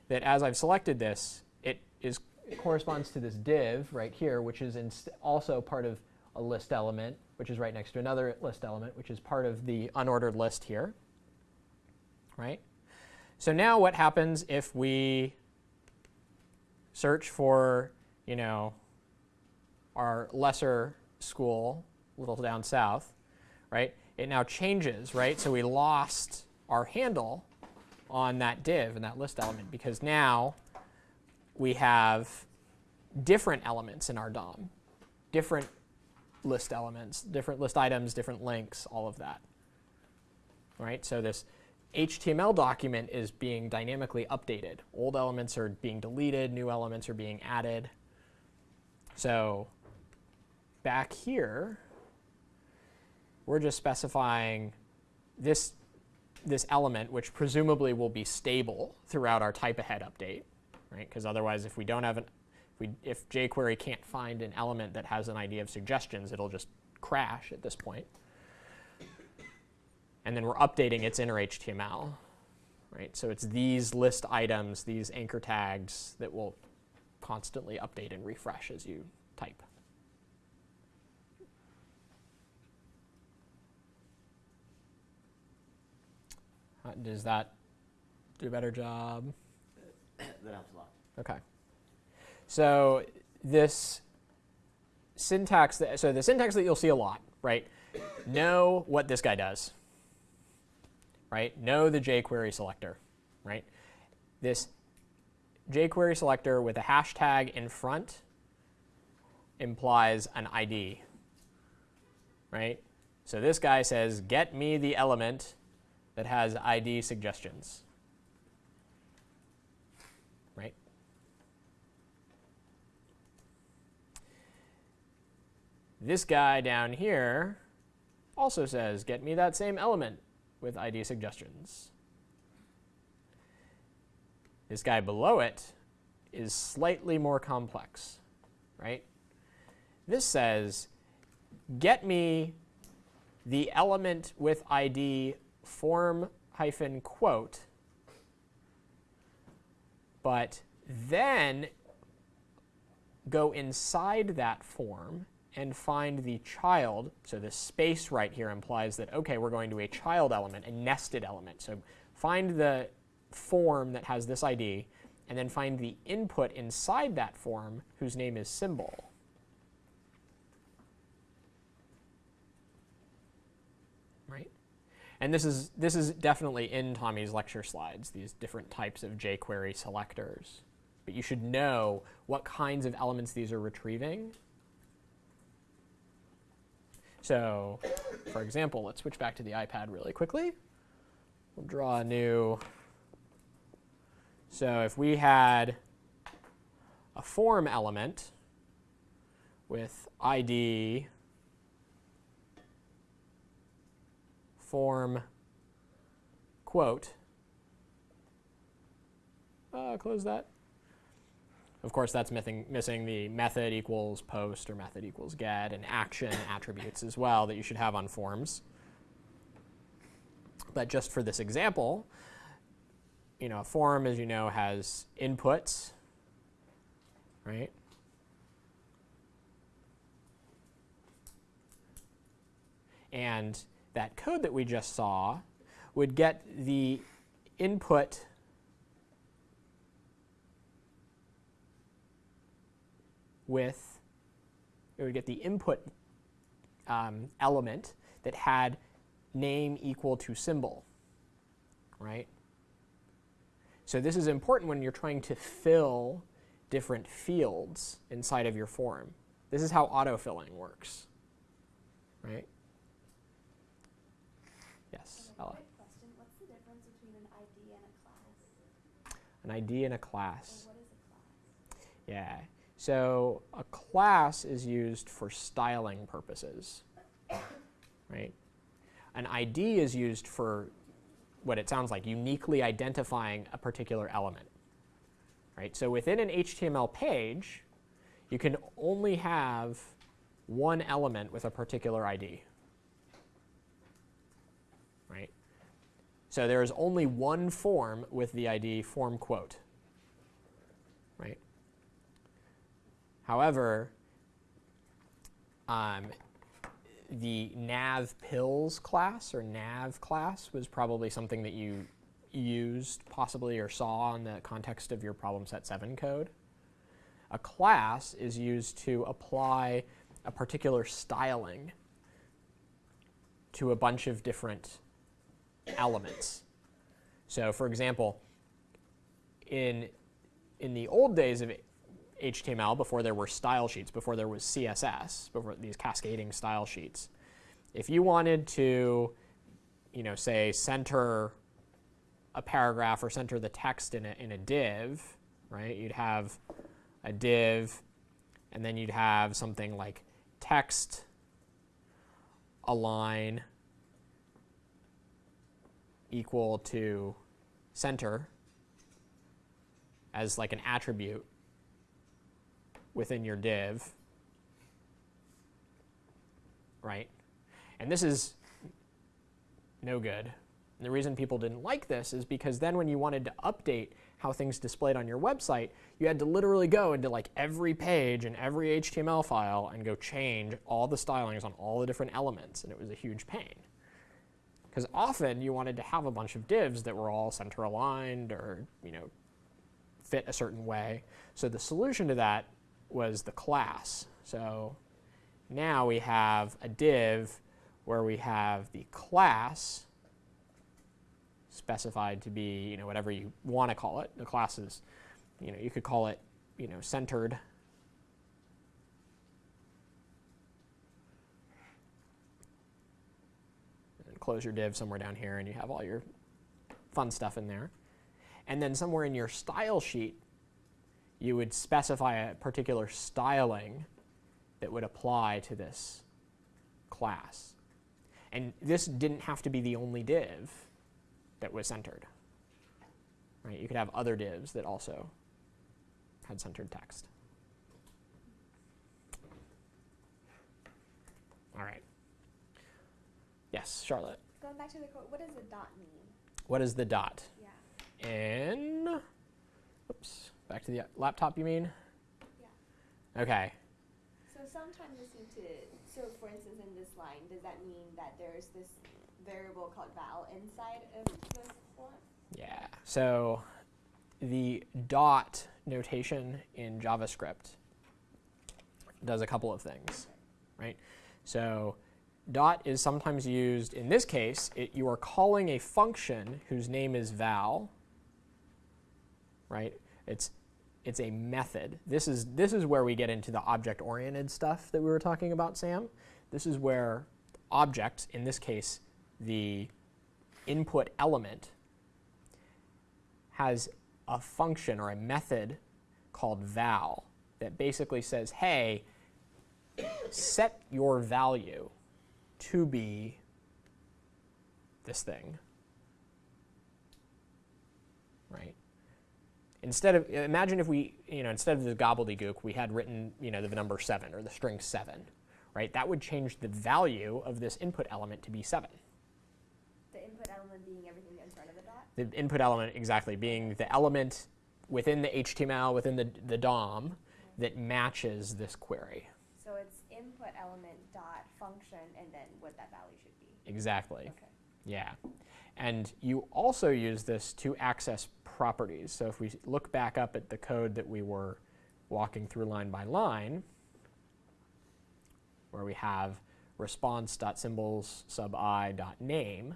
that as I've selected this, it is corresponds to this div right here, which is also part of a list element, which is right next to another list element, which is part of the unordered list here. Right? So now what happens if we search for you know, our lesser school, a little down south, right? It now changes, right? So we lost our handle on that div and that list element because now we have different elements in our DOM, different list elements, different list items, different links, all of that. Right? So this HTML document is being dynamically updated. Old elements are being deleted, new elements are being added. So back here, we're just specifying this, this element, which presumably will be stable throughout our type ahead update, right? Because otherwise, if we don't have an, if, we, if jQuery can't find an element that has an ID of suggestions, it'll just crash at this point. And then we're updating its inner HTML, right? So it's these list items, these anchor tags that will constantly update and refresh as you type. Uh, does that do a better job? that helps a lot. Okay. So this syntax, that, so the syntax that you'll see a lot, right? know what this guy does, right? Know the jQuery selector, right? This jQuery selector with a hashtag in front implies an ID, right? So this guy says, get me the element that has ID suggestions, right? This guy down here also says, get me that same element with ID suggestions. This guy below it is slightly more complex, right? This says, get me the element with ID form hyphen quote, but then go inside that form and find the child. So the space right here implies that, OK, we're going to a child element, a nested element. So find the form that has this ID, and then find the input inside that form whose name is symbol. Right? And this is, this is definitely in Tommy's lecture slides, these different types of jQuery selectors. But you should know what kinds of elements these are retrieving. So, for example, let's switch back to the iPad really quickly. We'll draw a new so if we had a form element with ID form quote, uh, close that. Of course, that's missing, missing the method equals post or method equals get and action attributes as well that you should have on forms. But just for this example, you know, a form, as you know, has inputs, right? And that code that we just saw would get the input with, it would get the input um, element that had name equal to symbol, right? So this is important when you're trying to fill different fields inside of your form. this is how autofilling works. Right? Yes, Ella. Quick question, what's the difference between an ID and a class? An ID and a class. Or what is a class? Yeah. So a class is used for styling purposes, right? An ID is used for what it sounds like, uniquely identifying a particular element, right? So within an HTML page, you can only have one element with a particular ID, right? So there is only one form with the ID form quote, right? However, um, the nav pills class or nav class was probably something that you used possibly or saw in the context of your problem set 7 code. A class is used to apply a particular styling to a bunch of different elements. So for example, in, in the old days of HTML before there were style sheets, before there was CSS, before these cascading style sheets. If you wanted to, you know, say center a paragraph or center the text in a, in a div, right? You'd have a div, and then you'd have something like text align equal to center as like an attribute within your div, right? And this is no good. And the reason people didn't like this is because then when you wanted to update how things displayed on your website, you had to literally go into like every page and every HTML file and go change all the stylings on all the different elements, and it was a huge pain. Because often you wanted to have a bunch of divs that were all center aligned or you know fit a certain way. So the solution to that was the class. So now we have a div where we have the class specified to be, you know, whatever you want to call it. The class is, you know, you could call it, you know, centered. And close your div somewhere down here and you have all your fun stuff in there. And then somewhere in your style sheet, you would specify a particular styling that would apply to this class. And this didn't have to be the only div that was centered. Right? You could have other divs that also had centered text. All right. Yes, Charlotte. Going back to the code, what does the dot mean? What is the dot? Yeah. In, back to the laptop, you mean? Yeah. Okay. So sometimes they seem to, so for instance in this line, does that mean that there's this variable called val inside of this one? Yeah. So the dot notation in JavaScript does a couple of things, right? So dot is sometimes used, in this case, it, you are calling a function whose name is val, right? It's, it's a method. This is, this is where we get into the object-oriented stuff that we were talking about, Sam. This is where objects, in this case, the input element, has a function or a method called val that basically says, hey, set your value to be this thing, right? Instead of, imagine if we, you know, instead of the gobbledygook, we had written, you know, the number seven or the string seven, right? That would change the value of this input element to be seven. The input element being everything in front of the dot? The input element exactly being the element within the HTML, within the, the DOM that matches this query. So it's input element dot function and then what that value should be. Exactly. Okay. Yeah. And you also use this to access properties. So if we look back up at the code that we were walking through line by line, where we have response.symbols sub i dot name,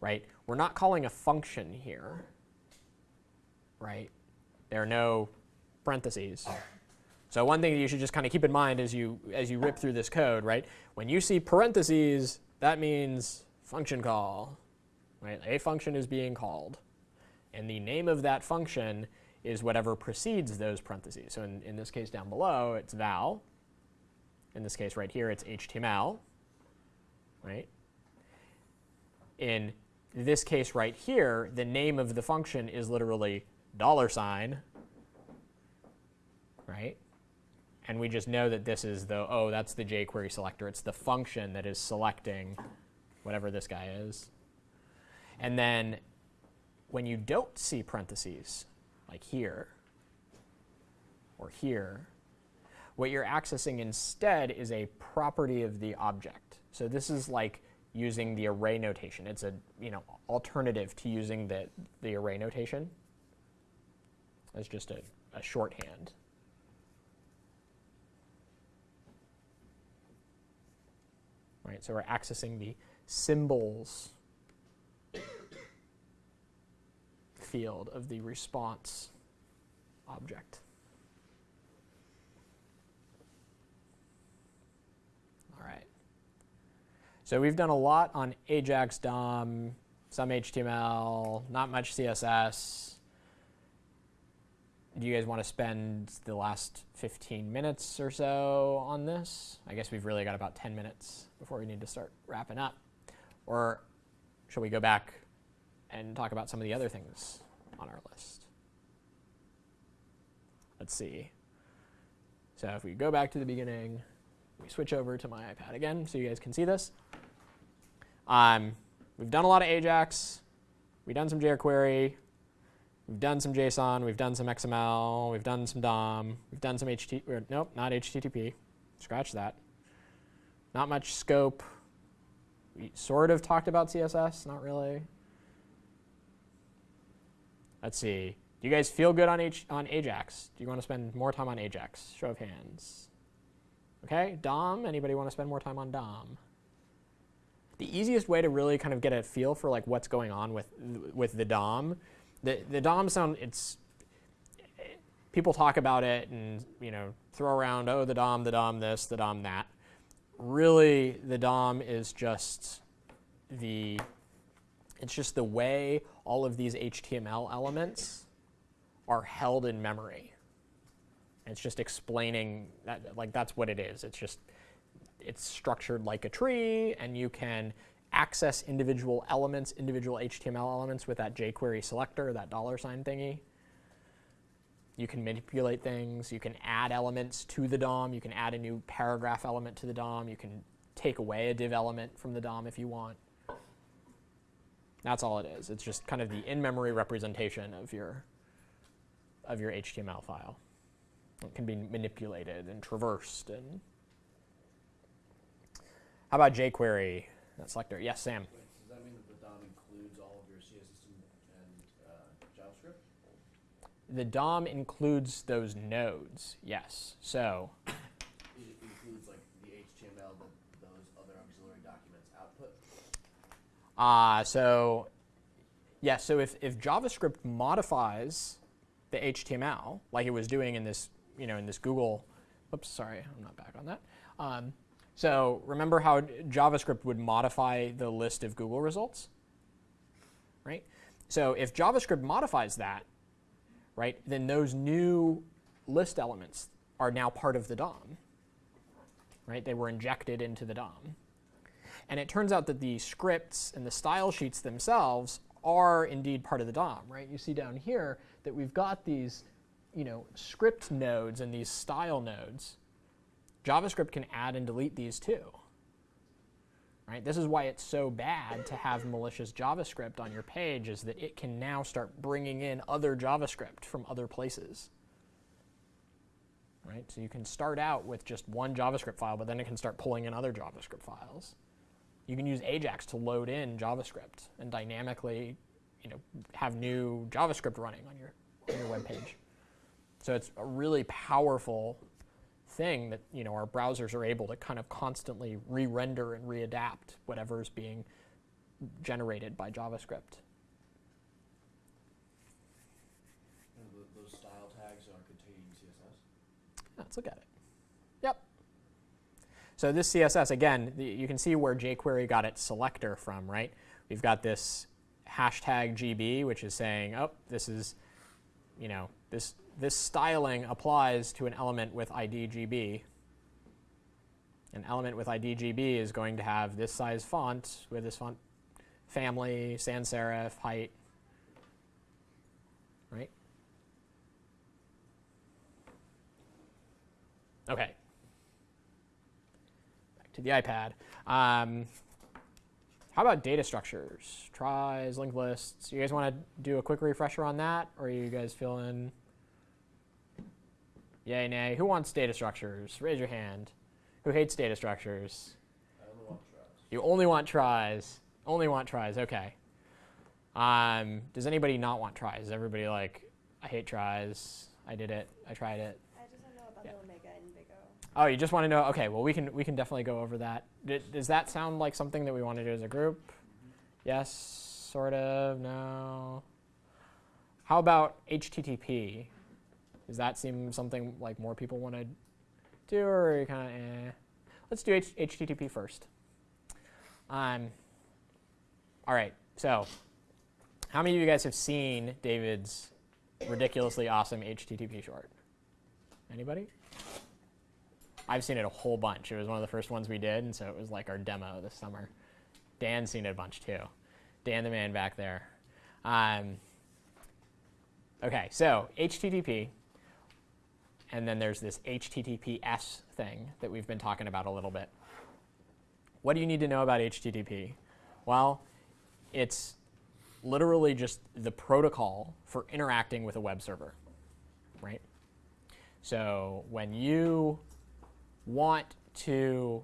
right? We're not calling a function here, right? There are no parentheses. So one thing that you should just kind of keep in mind as you as you rip through this code, right? When you see parentheses, that means function call, right? A function is being called, and the name of that function is whatever precedes those parentheses. So in, in this case down below, it's val. In this case right here, it's HTML, right? In this case right here, the name of the function is literally dollar sign, right? And we just know that this is the, oh, that's the jQuery selector. It's the function that is selecting whatever this guy is. And then when you don't see parentheses, like here or here, what you're accessing instead is a property of the object. So this is like using the array notation. It's a you know alternative to using the, the array notation as just a, a shorthand. Right, so we're accessing the symbols field of the response object. All right. So we've done a lot on Ajax DOM, some HTML, not much CSS. Do you guys want to spend the last 15 minutes or so on this? I guess we've really got about 10 minutes before we need to start wrapping up. Or shall we go back and talk about some of the other things on our list? Let's see. So if we go back to the beginning, we switch over to my iPad again so you guys can see this. Um, we've done a lot of Ajax. We've done some jQuery. We've done some JSON. We've done some XML. We've done some DOM. We've done some HTTP. Nope, not HTTP. Scratch that. Not much scope. We sort of talked about CSS, not really. Let's see. Do you guys feel good on, H on Ajax? Do you want to spend more time on Ajax? Show of hands. Okay, DOM. Anybody want to spend more time on DOM? The easiest way to really kind of get a feel for like what's going on with with the DOM, the the DOM sound it's people talk about it and you know throw around oh the DOM the DOM this the DOM that. Really, the DOM is just the it's just the way all of these HTML elements are held in memory. It's just explaining that like that's what it is. It's just it's structured like a tree, and you can access individual elements, individual HTML elements with that jQuery selector, that dollar sign thingy. You can manipulate things. You can add elements to the DOM. You can add a new paragraph element to the DOM. You can take away a div element from the DOM if you want. That's all it is. It's just kind of the in-memory representation of your of your HTML file. It can be manipulated and traversed and how about jQuery, that selector? Yes, Sam. Wait, does that mean that the DOM includes all of your CSS and, and uh, JavaScript? The DOM includes those nodes, yes. So It includes like the HTML that those other auxiliary documents output. Uh, so, yeah, so if, if JavaScript modifies the HTML, like it was doing in this, you know, in this Google, oops, sorry, I'm not back on that. Um, so remember how JavaScript would modify the list of Google results, right? So if JavaScript modifies that, right, then those new list elements are now part of the DOM, right? They were injected into the DOM. And it turns out that the scripts and the style sheets themselves are indeed part of the DOM, right? You see down here that we've got these, you know, script nodes and these style nodes. JavaScript can add and delete these too. Right? This is why it's so bad to have malicious JavaScript on your page is that it can now start bringing in other JavaScript from other places. Right? So you can start out with just one JavaScript file, but then it can start pulling in other JavaScript files. You can use Ajax to load in JavaScript and dynamically, you know, have new JavaScript running on your on your web page. So it's a really powerful thing that you know our browsers are able to kind of constantly re-render and readapt whatever is being generated by JavaScript. And those style tags are containing CSS. Let's look at it. So this CSS, again, you can see where jQuery got its selector from, right? We've got this hashtag GB, which is saying, oh, this is, you know, this, this styling applies to an element with ID GB. An element with ID GB is going to have this size font with this font family, sans serif, height, right? Okay. To the iPad. Um, how about data structures? Tries, linked lists. You guys want to do a quick refresher on that? Or are you guys feeling yay, nay? Who wants data structures? Raise your hand. Who hates data structures? I only want tries. You only want tries. Only want tries. Okay. Um, does anybody not want tries? Is everybody like, I hate tries. I did it. I tried it. I just to know about Yeah. the Omega and Big O. Oh, you just want to know? Okay, well we can we can definitely go over that. D- does that sound like something that we want to do as a group? Yes, sort of. No. How about HTTP? Does that seem something like more people want to do, or you kind of? Eh? Let's do H- HTTP first. Um. All right. So, how many of you guys have seen David's ridiculously awesome HTTP short? Anybody? I've seen it a whole bunch. It was one of the first ones we did, and so it was like our demo this summer. Dan's seen it a bunch too. Dan, the man back there. Um, okay, so HTTP, and then there's this HTTPS thing that we've been talking about a little bit. What do you need to know about HTTP? Well, it's literally just the protocol for interacting with a web server, right? So when you want to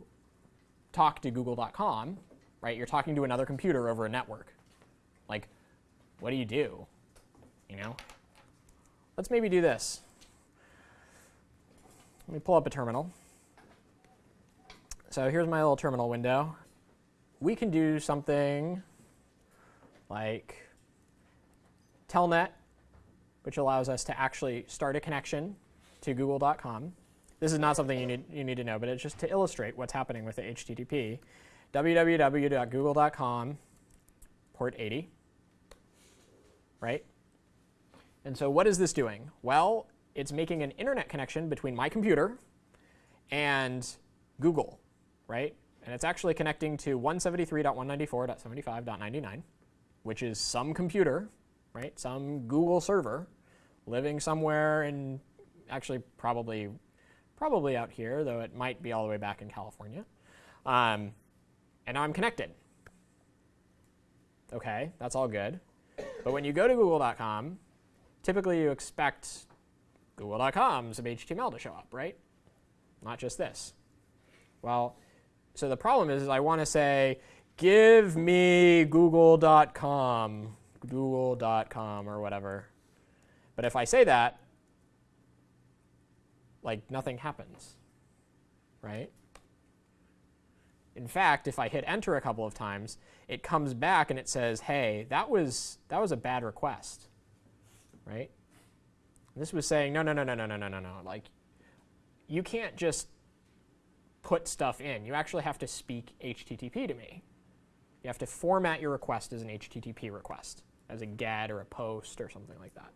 talk to google.com, right, you're talking to another computer over a network. Like, what do you do? You know? Let's maybe do this. Let me pull up a terminal. So here's my little terminal window. We can do something like telnet, which allows us to actually start a connection to google.com. This is not something you need, you need to know, but it's just to illustrate what's happening with the HTTP. www.google.com, port 80, right? And so what is this doing? Well, it's making an internet connection between my computer and Google, right? And it's actually connecting to 173.194.75.99, which is some computer, right? Some Google server living somewhere in actually probably probably out here, though it might be all the way back in California. Um, and now I'm connected. Okay, that's all good. But when you go to google.com, typically you expect google.com some HTML to show up, right? Not just this. Well, so the problem is, is I want to say, give me google.com, google.com or whatever. But if I say that, like nothing happens, right? In fact, if I hit enter a couple of times, it comes back and it says, "Hey, that was that was a bad request." Right? This was saying, "No, no, no, no, no, no, no, no, no. Like you can't just put stuff in. You actually have to speak HTTP to me. You have to format your request as an HTTP request, as a GET or a POST or something like that.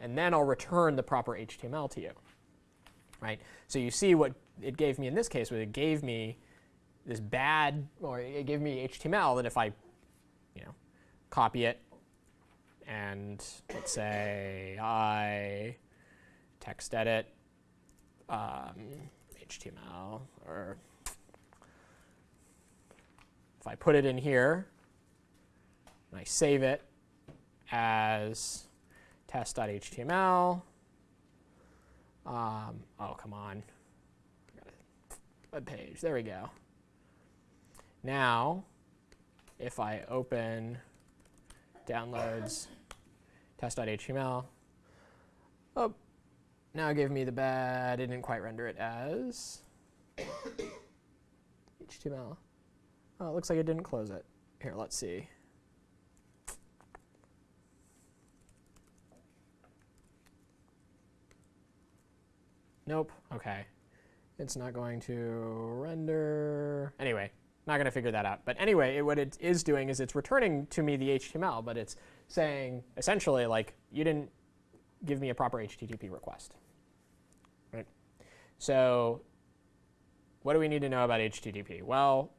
And then I'll return the proper HTML to you." Right? So you see what it gave me in this case was it gave me this bad, or it gave me HTML that if I, you know, copy it and let's say I text edit um, HTML, or if I put it in here and I save it as test.html, um, oh, come on. Web page. There we go. Now, if I open downloads test.html, oh, now it gave me the bad. It didn't quite render it as HTML. Oh, it looks like it didn't close it. Here, let's see. Nope. Okay. It's not going to render. Anyway, not going to figure that out. But anyway, it, what it is doing is it's returning to me the HTML, but it's saying essentially like you didn't give me a proper HTTP request. Right? So what do we need to know about HTTP? Well,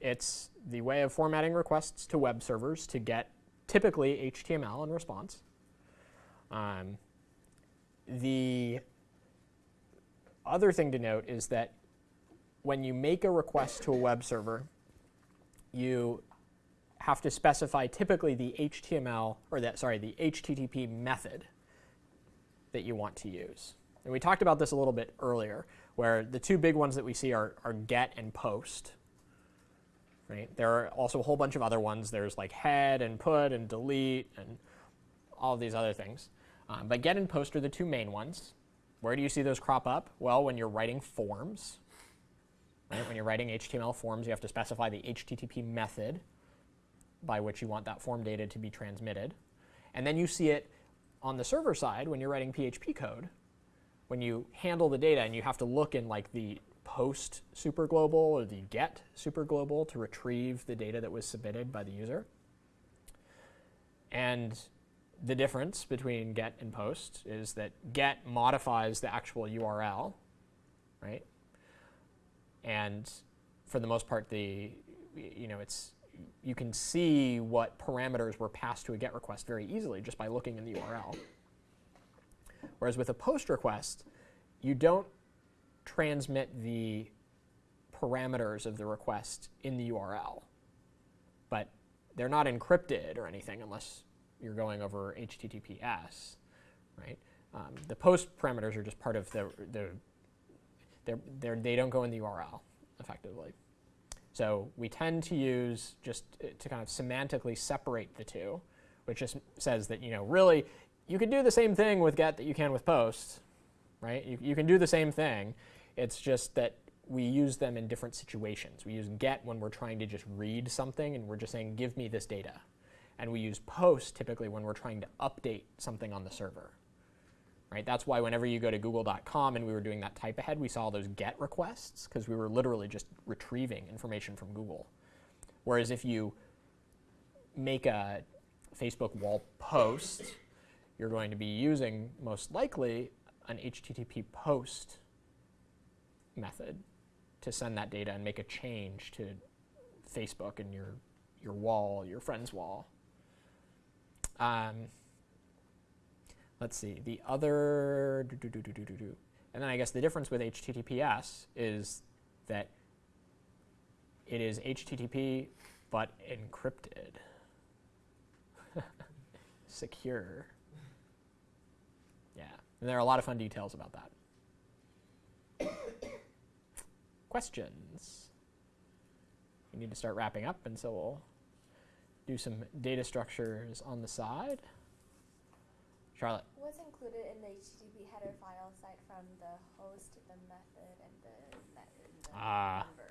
it's the way of formatting requests to web servers to get typically HTML in response. Um, the other thing to note is that when you make a request to a web server, you have to specify typically the HTML, or that, sorry, the HTTP method that you want to use. And we talked about this a little bit earlier, where the two big ones that we see are, are get and post. Right? There are also a whole bunch of other ones. There's like head and put and delete and all of these other things. Um, but get and post are the two main ones. Where do you see those crop up? Well, when you're writing forms. Right? When you're writing HTML forms, you have to specify the HTTP method by which you want that form data to be transmitted. And then you see it on the server side when you're writing PHP code. When you handle the data and you have to look in like the post superglobal or the get superglobal to retrieve the data that was submitted by the user. And the difference between get and post is that get modifies the actual URL, right? And for the most part, the you know it's you can see what parameters were passed to a GET request very easily just by looking in the URL. Whereas with a POST request, you don't transmit the parameters of the request in the URL, but they're not encrypted or anything unless you're going over HTTPS, right? Um, the POST parameters are just part of the, the they're, they're, they don't go in the URL effectively. So we tend to use just uh, to kind of semantically separate the two, which just says that, you know, really, you can do the same thing with get that you can with post, right? You, you can do the same thing. It's just that we use them in different situations. We use get when we're trying to just read something and we're just saying, give me this data. And we use post typically when we're trying to update something on the server. Right? That's why whenever you go to google.com and we were doing that type ahead, we saw those get requests because we were literally just retrieving information from Google. Whereas if you make a Facebook wall post, you're going to be using most likely an HTTP post method to send that data and make a change to Facebook and your, your wall, your friend's wall. Um, let's see, the other, and then I guess the difference with HTTPS is that it is HTTP but encrypted, secure. Yeah, and there are a lot of fun details about that. Questions? We need to start wrapping up, and so we'll do some data structures on the side. Charlotte. What's included in the HTTP header file aside from the host, the method, and the, the Ah. number?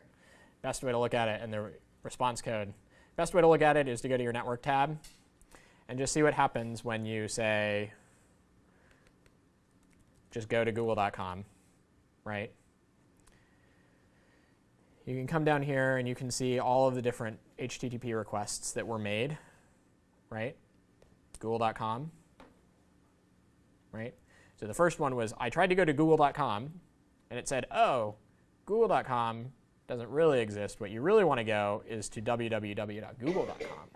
Best way to look at it and the re- response code. Best way to look at it is to go to your network tab and just see what happens when you say, just go to google.com, right? You can come down here and you can see all of the different HTTP requests that were made, right? Google.com, right? So the first one was I tried to go to google.com and it said, oh, google.com doesn't really exist. What you really want to go is to www.google.com.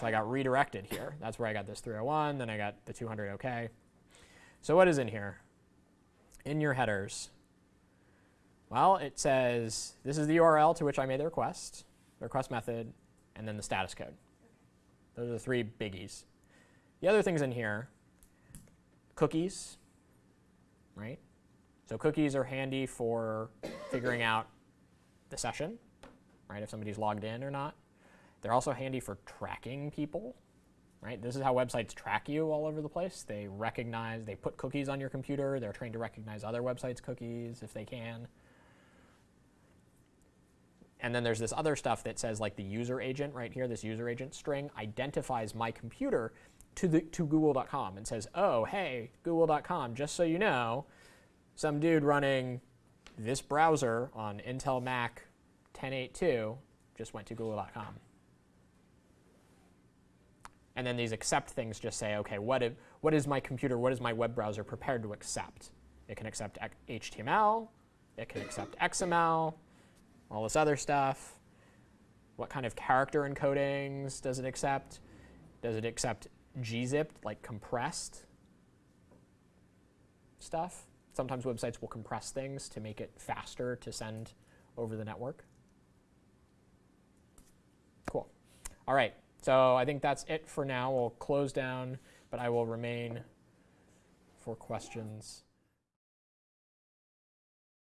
So I got redirected here. That's where I got this 301, then I got the 200 OK. So what is in here? In your headers, well, it says this is the URL to which I made the request, the request method, and then the status code. Those are the three biggies. The other things in here, cookies, right? So cookies are handy for figuring out the session, right? If somebody's logged in or not. They're also handy for tracking people, right? This is how websites track you all over the place. They recognize, they put cookies on your computer. They're trained to recognize other websites' cookies if they can. And then there's this other stuff that says like the user agent right here, this user agent string identifies my computer to, the, to google.com and says, oh, hey, google.com, just so you know, some dude running this browser on Intel Mac 1082 just went to google.com. And then these accept things just say, okay, what, if, what is my computer, what is my web browser prepared to accept? It can accept HTML, it can accept XML, all this other stuff. What kind of character encodings does it accept? Does it accept gzip, like compressed stuff? Sometimes websites will compress things to make it faster to send over the network. Cool. All right, so I think that's it for now. We'll close down, but I will remain for questions